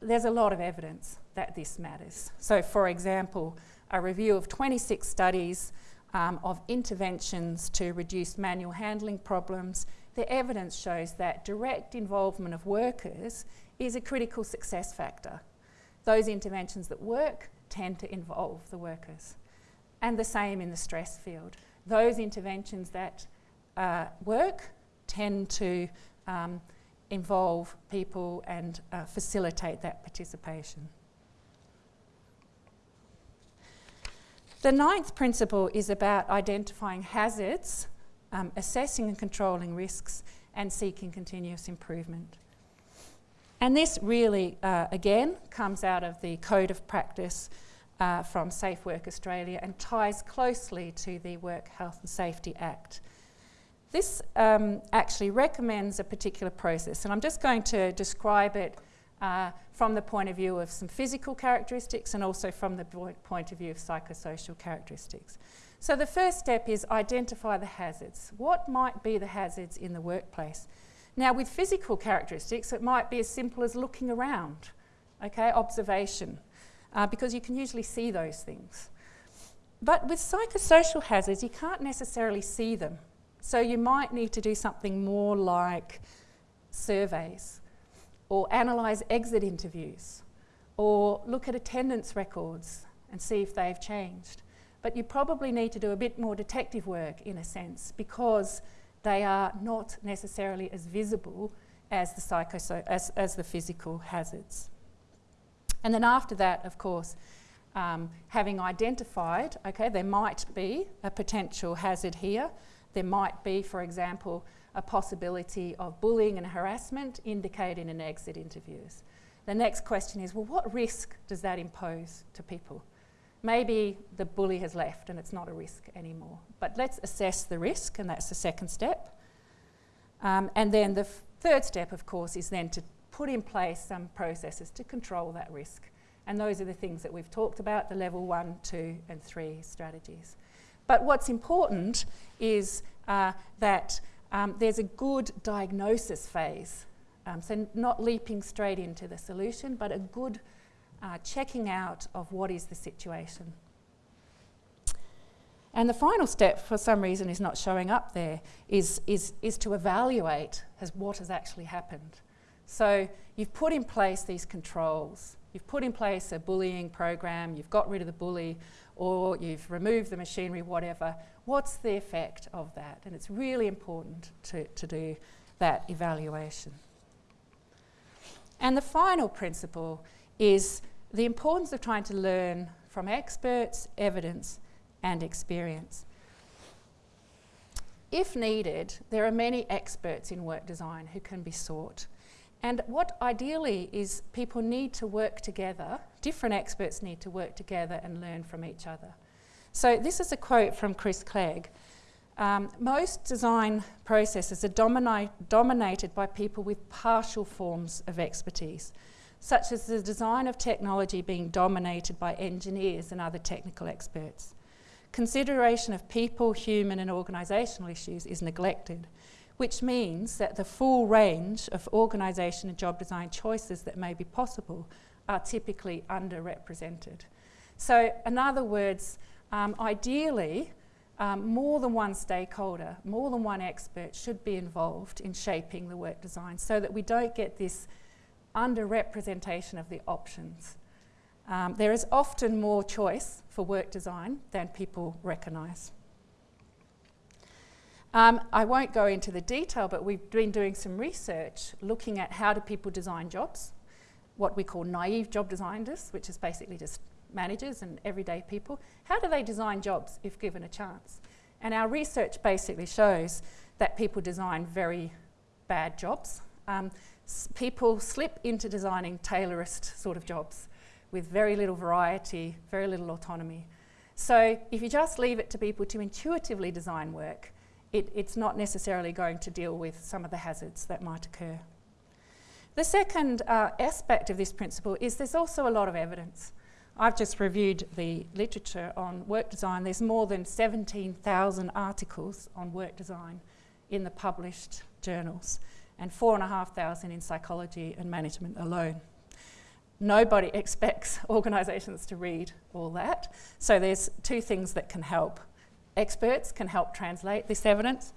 there's a lot of evidence that this matters. So for example, a review of 26 studies um, of interventions to reduce manual handling problems, the evidence shows that direct involvement of workers is a critical success factor. Those interventions that work tend to involve the workers. And the same in the stress field. Those interventions that uh, work tend to um, involve people and uh, facilitate that participation. The ninth principle is about identifying hazards, um, assessing and controlling risks, and seeking continuous improvement. And this really, uh, again, comes out of the Code of Practice uh, from Safe Work Australia and ties closely to the Work Health and Safety Act. This um, actually recommends a particular process, and I'm just going to describe it uh, from the point of view of some physical characteristics and also from the point of view of psychosocial characteristics. So the first step is identify the hazards. What might be the hazards in the workplace? Now with physical characteristics, it might be as simple as looking around, okay, observation, uh, because you can usually see those things. But with psychosocial hazards, you can't necessarily see them. So you might need to do something more like surveys or analyse exit interviews or look at attendance records and see if they've changed. but you probably need to do a bit more detective work in a sense because they are not necessarily as visible as the, psychoso- as, as the physical hazards. And then after that, of course, um, having identified, okay, there might be a potential hazard here. There might be, for example, a possibility of bullying and harassment indicated in exit interviews. The next question is well, what risk does that impose to people? Maybe the bully has left and it's not a risk anymore. But let's assess the risk, and that's the second step. Um, and then the third step, of course, is then to put in place some processes to control that risk. And those are the things that we've talked about the level one, two, and three strategies. But what's important is uh, that um, there's a good diagnosis phase. Um, so, not leaping straight into the solution, but a good uh, checking out of what is the situation. And the final step, for some reason, is not showing up there, is, is, is to evaluate as what has actually happened. So you've put in place these controls, you've put in place a bullying program, you've got rid of the bully, or you've removed the machinery, whatever. What's the effect of that? And it's really important to, to do that evaluation. And the final principle is the importance of trying to learn from experts, evidence, and experience. If needed, there are many experts in work design who can be sought. And what ideally is people need to work together, different experts need to work together and learn from each other. So, this is a quote from Chris Clegg. Um, most design processes are dominated by people with partial forms of expertise such as the design of technology being dominated by engineers and other technical experts. Consideration of people, human, and organisational issues is neglected, which means that the full range of organisation and job design choices that may be possible are typically underrepresented. So, in other words, um, ideally, um, more than one stakeholder, more than one expert should be involved in shaping the work design so that we don't get this underrepresentation of the options. Um, there is often more choice for work design than people recognise. Um, I won't go into the detail, but we've been doing some research looking at how do people design jobs, what we call naive job designers, which is basically just managers and everyday people. How do they design jobs if given a chance? And our research basically shows that people design very bad jobs. Um, people slip into designing Taylorist sort of jobs with very little variety, very little autonomy. So if you just leave it to people to intuitively design work, it, it's not necessarily going to deal with some of the hazards that might occur. The second uh, aspect of this principle is there's also a lot of evidence. I've just reviewed the literature on work design. There's more than 17,000 articles on work design in the published journals and 4,500 in psychology and management alone. Nobody expects organisations to read all that. So there's two things that can help. Experts can help translate this evidence,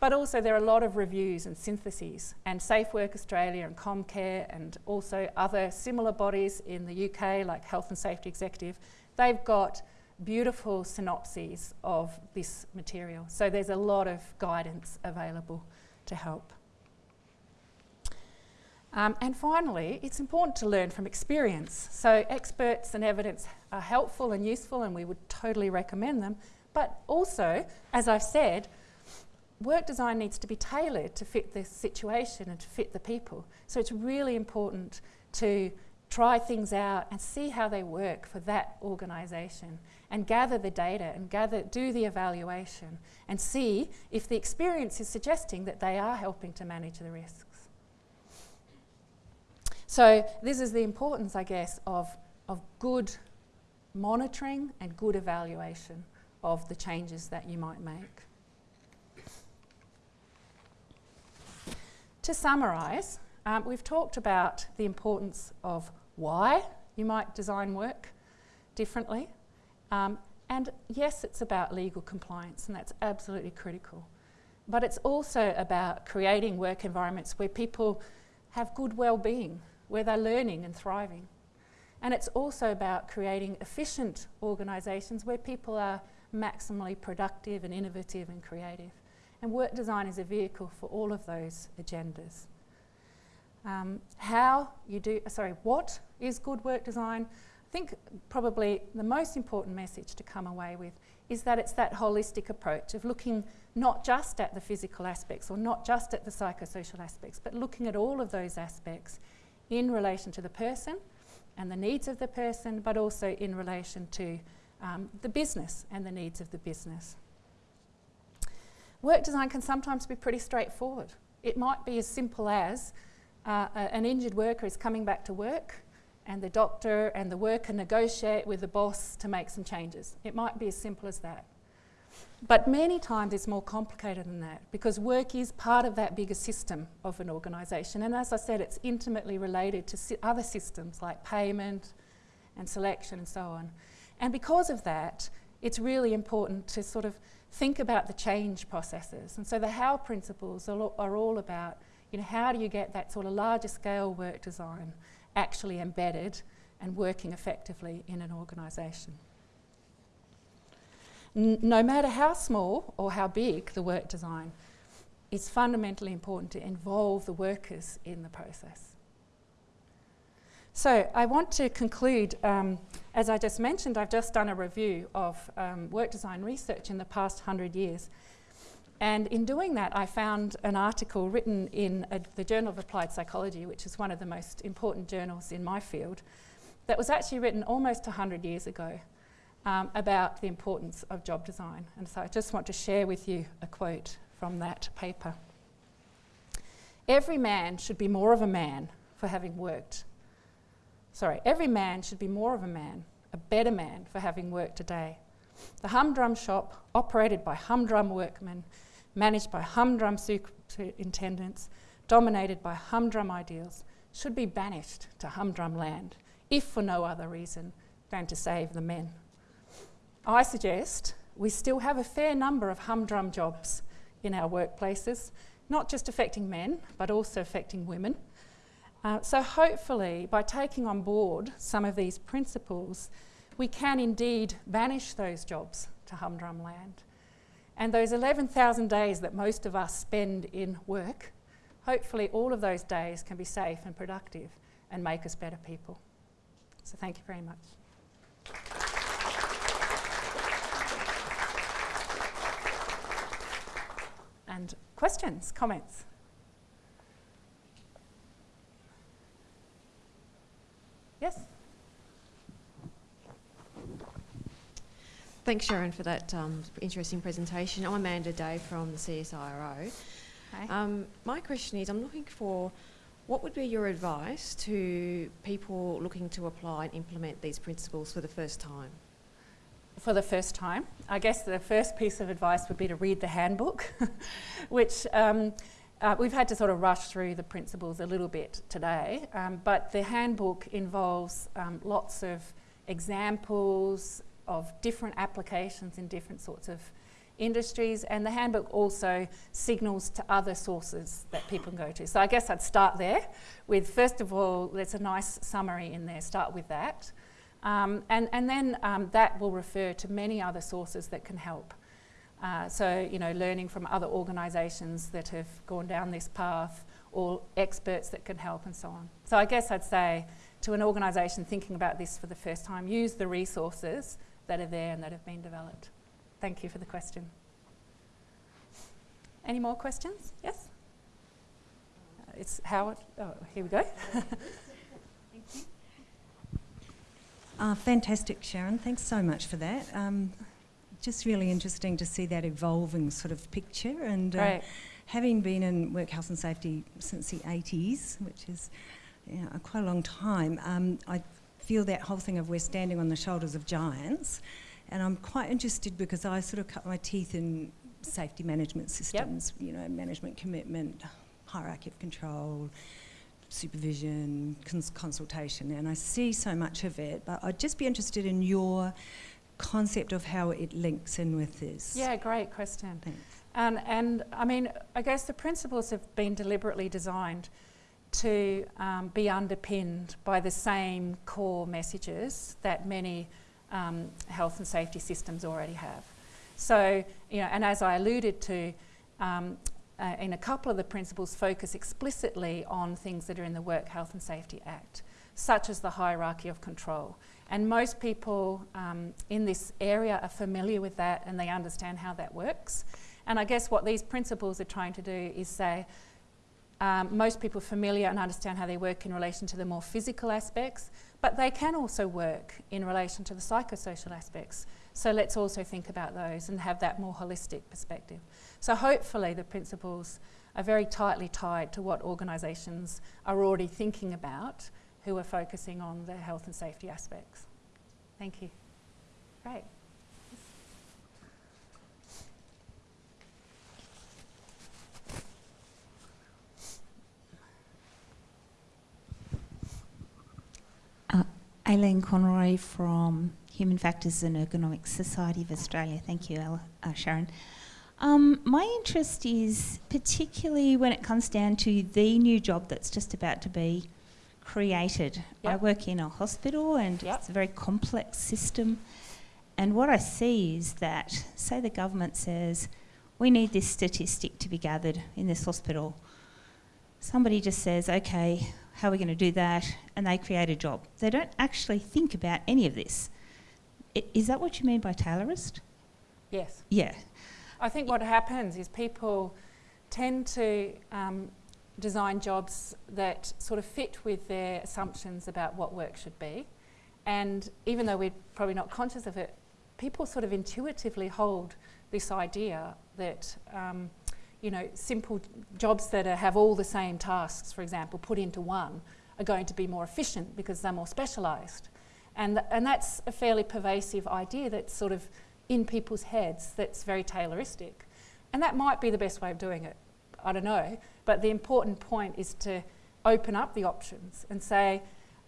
but also there are a lot of reviews and syntheses. And Safe Work Australia and Comcare and also other similar bodies in the UK like Health and Safety Executive, they've got beautiful synopses of this material. So there's a lot of guidance available to help. Um, and finally, it's important to learn from experience. So, experts and evidence are helpful and useful, and we would totally recommend them. But also, as I've said, work design needs to be tailored to fit the situation and to fit the people. So, it's really important to try things out and see how they work for that organisation and gather the data and gather, do the evaluation and see if the experience is suggesting that they are helping to manage the risks. So, this is the importance, I guess, of, of good monitoring and good evaluation of the changes that you might make. To summarise, um, we've talked about the importance of why you might design work differently. Um, and yes, it's about legal compliance, and that's absolutely critical. But it's also about creating work environments where people have good well-being where they're learning and thriving. And it's also about creating efficient organisations where people are maximally productive and innovative and creative. And work design is a vehicle for all of those agendas. Um, how you do, sorry, what is good work design? I think probably the most important message to come away with is that it's that holistic approach of looking not just at the physical aspects or not just at the psychosocial aspects, but looking at all of those aspects in relation to the person and the needs of the person, but also in relation to um, the business and the needs of the business. Work design can sometimes be pretty straightforward. It might be as simple as uh, an injured worker is coming back to work and the doctor and the worker negotiate with the boss to make some changes. It might be as simple as that. But many times it's more complicated than that because work is part of that bigger system of an organisation. And as I said, it's intimately related to si other systems like payment and selection and so on. And because of that, it's really important to sort of think about the change processes. And so the how principles are, are all about, you know, how do you get that sort of larger scale work design actually embedded and working effectively in an organisation. no matter how small or how big the work design, it's fundamentally important to involve the workers in the process. So I want to conclude, um, as I just mentioned, I've just done a review of um, work design research in the past 100 years. And in doing that, I found an article written in a, the Journal of Applied Psychology, which is one of the most important journals in my field, that was actually written almost 100 years ago um, about the importance of job design. And so I just want to share with you a quote from that paper. Every man should be more of a man for having worked. Sorry, every man should be more of a man, a better man for having worked a day. The humdrum shop, operated by humdrum workmen, managed by humdrum superintendents, dominated by humdrum ideals, should be banished to humdrum land, if for no other reason than to save the men. I suggest we still have a fair number of humdrum jobs in our workplaces, not just affecting men, but also affecting women. Uh, so hopefully, by taking on board some of these principles, we can indeed banish those jobs to humdrum land. And those 11,000 days that most of us spend in work, hopefully all of those days can be safe and productive and make us better people. So thank you very much. And questions, comments? Yes? Thanks, Sharon, for that um, interesting presentation. I'm Amanda Day from the CSIRO. Um, my question is, I'm looking for what would be your advice to people looking to apply and implement these principles for the first time? For the first time, I guess the first piece of advice would be to read the handbook, which um, uh, we've had to sort of rush through the principles a little bit today, um, but the handbook involves um, lots of examples, of different applications in different sorts of industries and the handbook also signals to other sources that people can go to. So I guess I'd start there with first of all there's a nice summary in there, start with that. Um, and, and then um, that will refer to many other sources that can help. Uh, so, you know, learning from other organisations that have gone down this path or experts that can help and so on. So I guess I'd say to an organisation thinking about this for the first time, use the resources that are there and that have been developed. Thank you for the question. Any more questions? Yes? Uh, it's Howard. Oh, here we go. thank Uh, fantastic, Sharon. Thanks so much for that. Um, just really interesting to see that evolving sort of picture. And uh, having been in work health and safety since the 80s, which is you know, quite a long time, um, I feel that whole thing of we're standing on the shoulders of giants. And I'm quite interested because I sort of cut my teeth in safety management systems, yep. you know, management commitment, hierarchy of control, supervision, cons consultation, and I see so much of it, but I'd just be interested in your concept of how it links in with this. Yeah, great question. Thanks. And, and I mean, I guess the principles have been deliberately designed to um, be underpinned by the same core messages that many um, health and safety systems already have. So, you know, and as I alluded to, um, uh, in a couple of the principles focus explicitly on things that are in the Work Health and Safety Act, such as the hierarchy of control. And most people um, in this area are familiar with that and they understand how that works. And I guess what these principles are trying to do is say, um, most people are familiar and understand how they work in relation to the more physical aspects, but they can also work in relation to the psychosocial aspects. So let's also think about those and have that more holistic perspective. So hopefully the principles are very tightly tied to what organisations are already thinking about who are focusing on the health and safety aspects. Thank you. Great. Aileen Conroy from Human Factors and Ergonomics Society of Australia. Thank you, uh, Sharon. Um, my interest is particularly when it comes down to the new job that's just about to be created. Yep. I work in a hospital and yep. it's a very complex system. And what I see is that, say, the government says, we need this statistic to be gathered in this hospital. Somebody just says, okay, how are we going to do that? And they create a job. They don't actually think about any of this. I, is that what you mean by Taylorist? Yes. Yeah. I think what happens is people tend to um, design jobs that sort of fit with their assumptions about what work should be. And even though we're probably not conscious of it, people sort of intuitively hold this idea that, um, you know, simple jobs that are, have all the same tasks, for example, put into one, are going to be more efficient because they're more specialised. And, th and that's a fairly pervasive idea that's sort of in people's heads that's very Tayloristic. And that might be the best way of doing it. I don't know. But the important point is to open up the options and say,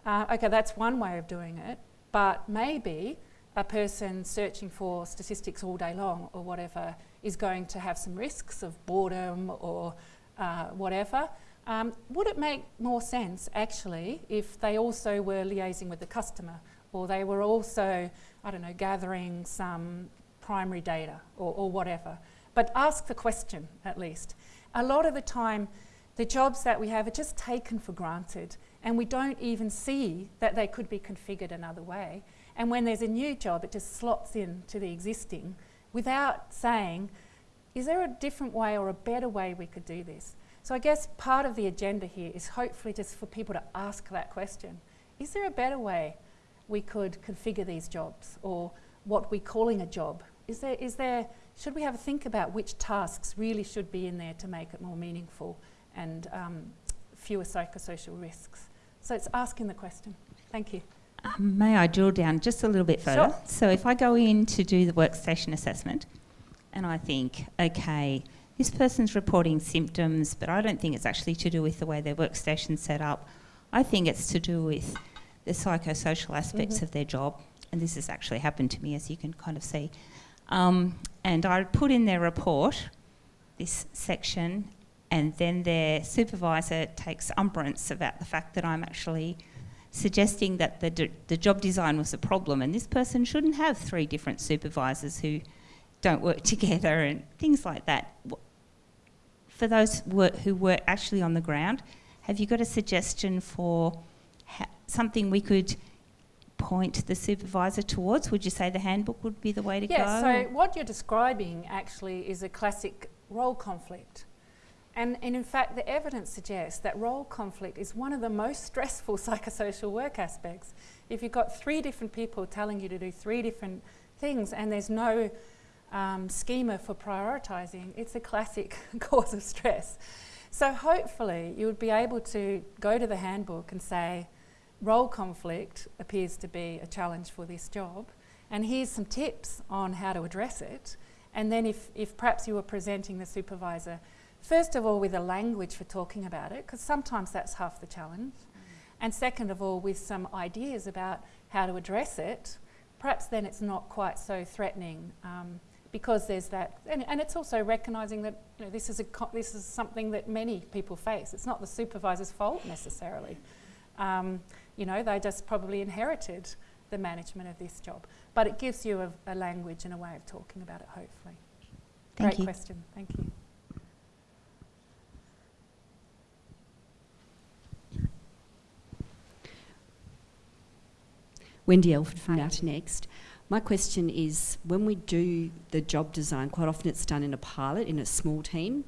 uh, okay, that's one way of doing it, but maybe a person searching for statistics all day long or whatever is going to have some risks of boredom or uh, whatever. Um, would it make more sense actually if they also were liaising with the customer or they were also, I don't know, gathering some primary data or, or whatever? But ask the question at least. A lot of the time, the jobs that we have are just taken for granted and we don't even see that they could be configured another way. And when there's a new job, it just slots in to the existing without saying, is there a different way or a better way we could do this? So I guess part of the agenda here is hopefully just for people to ask that question. Is there a better way we could configure these jobs or what we're calling a job? Is there, is there, should we have a think about which tasks really should be in there to make it more meaningful and um, fewer psychosocial risks? So it's asking the question. Thank you. Um, may I drill down just a little bit further? Sure. So if I go in to do the workstation assessment and I think, okay, this person's reporting symptoms, but I don't think it's actually to do with the way their workstation's set up. I think it's to do with the psychosocial aspects mm-hmm. of their job. And this has actually happened to me, as you can kind of see. Um, and I put in their report, this section, and then their supervisor takes umbrance about the fact that I'm actually suggesting that the, the job design was a problem and this person shouldn't have three different supervisors who don't work together and things like that. For those who were actually on the ground, have you got a suggestion for something we could point the supervisor towards? Would you say the handbook would be the way to yes, go? Yes, so what you're describing actually is a classic role conflict. And, and, in fact, the evidence suggests that role conflict is one of the most stressful psychosocial work aspects. If you've got three different people telling you to do three different things and there's no um, schema for prioritising, it's a classic cause of stress. So hopefully you would be able to go to the handbook and say, role conflict appears to be a challenge for this job, and here's some tips on how to address it. And then if, if perhaps you were presenting the supervisor First of all, with a language for talking about it, because sometimes that's half the challenge. Mm. And second of all, with some ideas about how to address it, perhaps then it's not quite so threatening. Um, because there's that, and, and it's also recognising that you know, this, is a this is something that many people face. It's not the supervisor's fault necessarily. Um, you know, they just probably inherited the management of this job. But it gives you a, a language and a way of talking about it, hopefully. Thank Great you. question. Thank you. Wendy Elford Now to Next. My question is when we do the job design, quite often it's done in a pilot in a small team.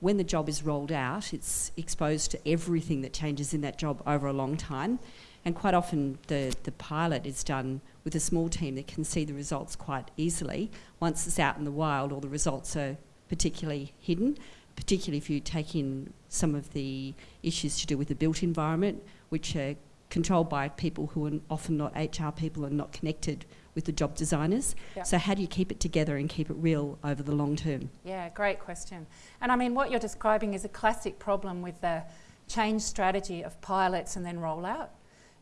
When the job is rolled out, it's exposed to everything that changes in that job over a long time. And quite often the, the pilot is done with a small team that can see the results quite easily. Once it's out in the wild, all the results are particularly hidden, particularly if you take in some of the issues to do with the built environment, which are controlled by people who are often not HR people and not connected with the job designers. Yep. So how do you keep it together and keep it real over the long term? Yeah, great question. And I mean, what you're describing is a classic problem with the change strategy of pilots and then rollout.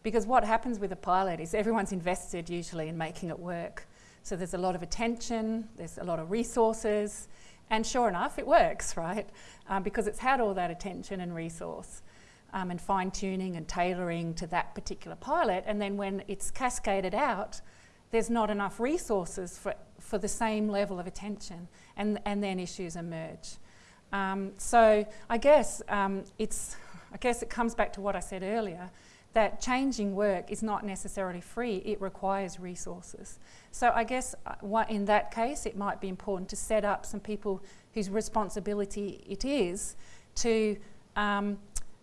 Because what happens with a pilot is everyone's invested usually in making it work. So there's a lot of attention, there's a lot of resources, and sure enough, it works, right? Um, because it's had all that attention and resource um, and fine tuning and tailoring to that particular pilot. And then when it's cascaded out, there's not enough resources for, for the same level of attention, and, and then issues emerge. Um, so I guess um, it's, I guess it comes back to what I said earlier, that changing work is not necessarily free, it requires resources. So I guess uh, in that case, it might be important to set up some people whose responsibility it is to um,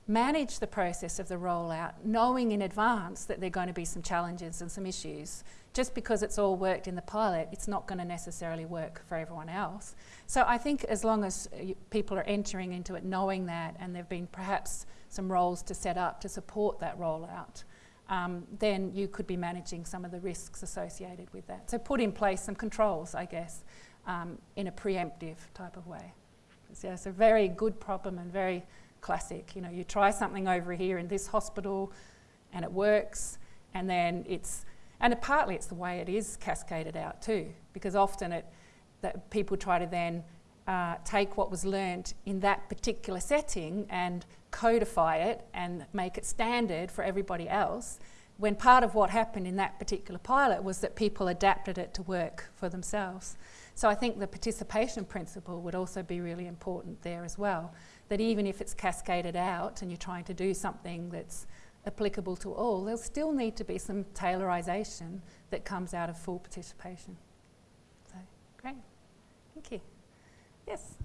manage the process of the rollout, knowing in advance that there are going to be some challenges and some issues. Just because it's all worked in the pilot, it's not going to necessarily work for everyone else. So I think as long as uh, people are entering into it knowing that, and there have been perhaps some roles to set up to support that rollout, um, then you could be managing some of the risks associated with that. So put in place some controls, I guess, um, in a preemptive type of way. So it's a very good problem and very classic. You know, you try something over here in this hospital and it works, and then it's, and it, partly it's the way it is cascaded out too, because often it, that people try to then uh, take what was learnt in that particular setting and codify it and make it standard for everybody else when part of what happened in that particular pilot was that people adapted it to work for themselves. So I think the participation principle would also be really important there as well that even if it's cascaded out and you're trying to do something that's applicable to all, there'll still need to be some tailorisation that comes out of full participation. So, great. Thank you. Yes.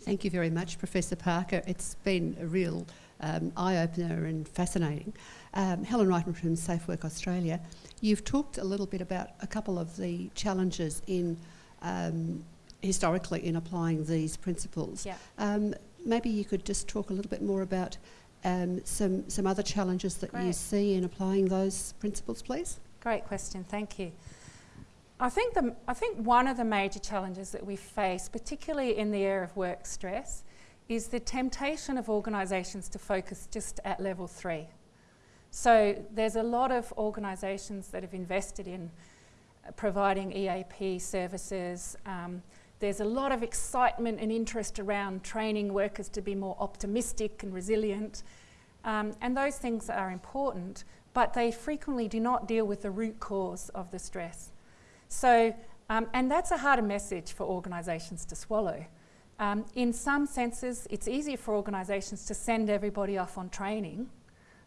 Thank you very much, Professor Parker. It's been a real um, eye-opener and fascinating. Um, Helen Reitman from Safe Work Australia. You've talked a little bit about a couple of the challenges in um, historically in applying these principles. Yeah. Um, maybe you could just talk a little bit more about um, some, some other challenges that Great. you see in applying those principles, please. Great question, thank you. I think, the, I think one of the major challenges that we face, particularly in the area of work stress, is the temptation of organisations to focus just at level three. So there's a lot of organisations that have invested in providing EAP services, um, there's a lot of excitement and interest around training workers to be more optimistic and resilient. Um, and those things are important, but they frequently do not deal with the root cause of the stress. So, um, and that's a harder message for organisations to swallow. Um, in some senses, it's easier for organisations to send everybody off on training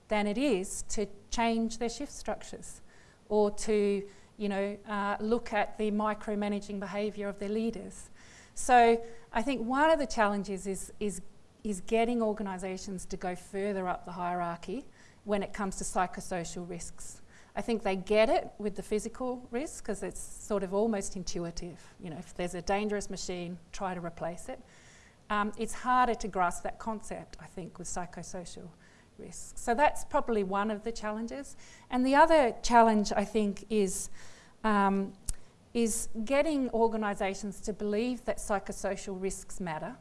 than it is to change their shift structures or to you know, uh, look at the micromanaging behaviour of their leaders. So I think one of the challenges is, is, is getting organisations to go further up the hierarchy when it comes to psychosocial risks. I think they get it with the physical risk because it's sort of almost intuitive. You know, if there's a dangerous machine, try to replace it. Um, it's harder to grasp that concept, I think, with psychosocial risks. So that's probably one of the challenges. And the other challenge, I think, is, um, is getting organisations to believe that psychosocial risks matter.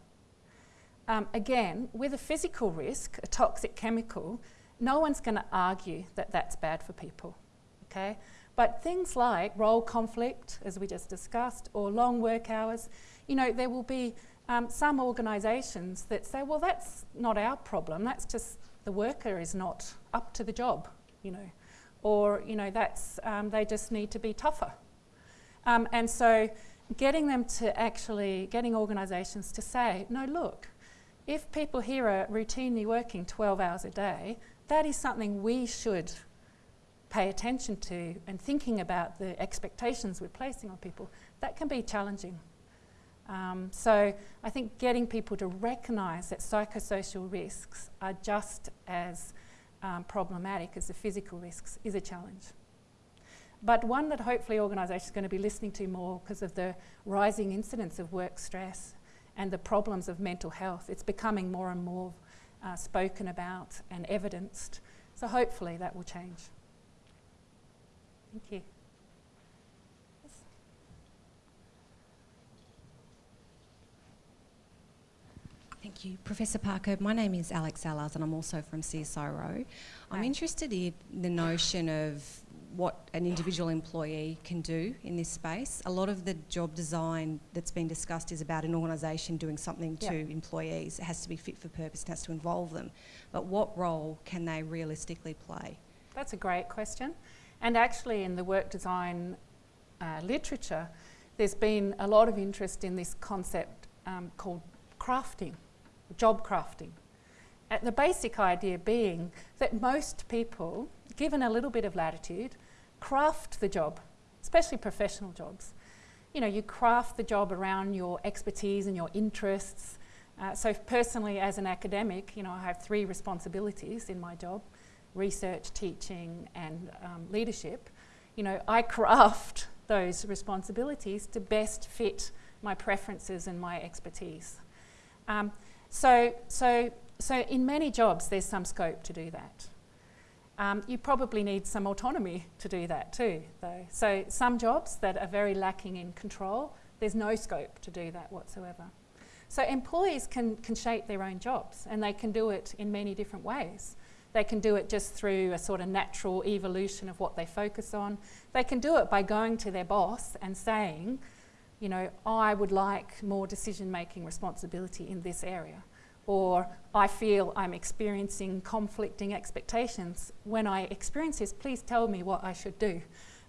Um, again, with a physical risk, a toxic chemical, no one's going to argue that that's bad for people, okay? But things like role conflict, as we just discussed, or long work hours, you know, there will be um, some organisations that say, well, that's not our problem, that's just the worker is not up to the job, you know, or, you know, that's, um, they just need to be tougher. Um, and so getting them to actually, getting organisations to say, no, look, if people here are routinely working 12 hours a day, that is something we should pay attention to and thinking about the expectations we're placing on people, that can be challenging. Um, so I think getting people to recognise that psychosocial risks are just as um, problematic as the physical risks is a challenge. But one that hopefully organisations are going to be listening to more because of the rising incidence of work stress and the problems of mental health. It's becoming more and more uh, spoken about and evidenced. So hopefully that will change. Thank you. Thank you. Professor Parker, my name is Alex Allars and I'm also from CSIRO. I'm interested in the notion of what an individual employee can do in this space. A lot of the job design that's been discussed is about an organisation doing something to employees. It has to be fit for purpose, it has to involve them. But what role can they realistically play? That's a great question. And actually in the work design uh, literature, there's been a lot of interest in this concept um, called crafting, job crafting. Uh, the basic idea being that most people, given a little bit of latitude, craft the job, especially professional jobs. You know, you craft the job around your expertise and your interests. Uh, so personally, as an academic, you know, I have three responsibilities in my job, research, teaching and um, leadership. You know, I craft those responsibilities to best fit my preferences and my expertise. Um, so, so, so in many jobs, there's some scope to do that. Um, you probably need some autonomy to do that too, though. So some jobs that are very lacking in control, there's no scope to do that whatsoever. So employees can, can shape their own jobs and they can do it in many different ways. They can do it just through a sort of natural evolution of what they focus on. They can do it by going to their boss and saying, you know, I would like more decision-making responsibility in this area or I feel I'm experiencing conflicting expectations. When I experience this, please tell me what I should do.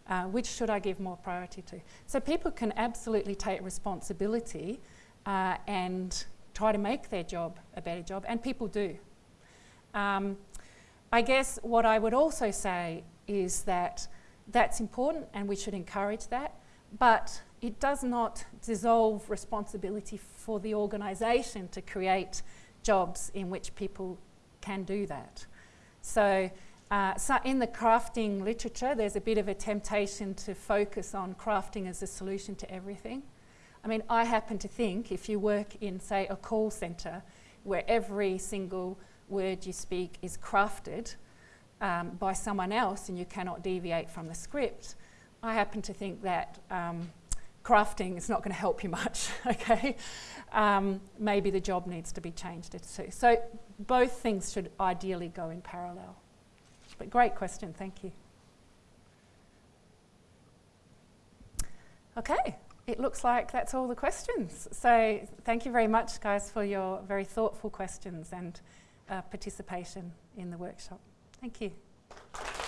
Uh, which should I give more priority to? So people can absolutely take responsibility uh, and try to make their job a better job, and people do. Um, I guess what I would also say is that that's important and we should encourage that, but it does not dissolve responsibility for the organisation to create jobs in which people can do that. So, uh, so in the crafting literature, there's a bit of a temptation to focus on crafting as a solution to everything. I mean, I happen to think if you work in, say, a call centre where every single word you speak is crafted um, by someone else and you cannot deviate from the script, I happen to think that um, crafting is not going to help you much, okay? Um, maybe the job needs to be changed too. So both things should ideally go in parallel. But great question, thank you. Okay, it looks like that's all the questions. So thank you very much, guys, for your very thoughtful questions and uh, participation in the workshop. Thank you.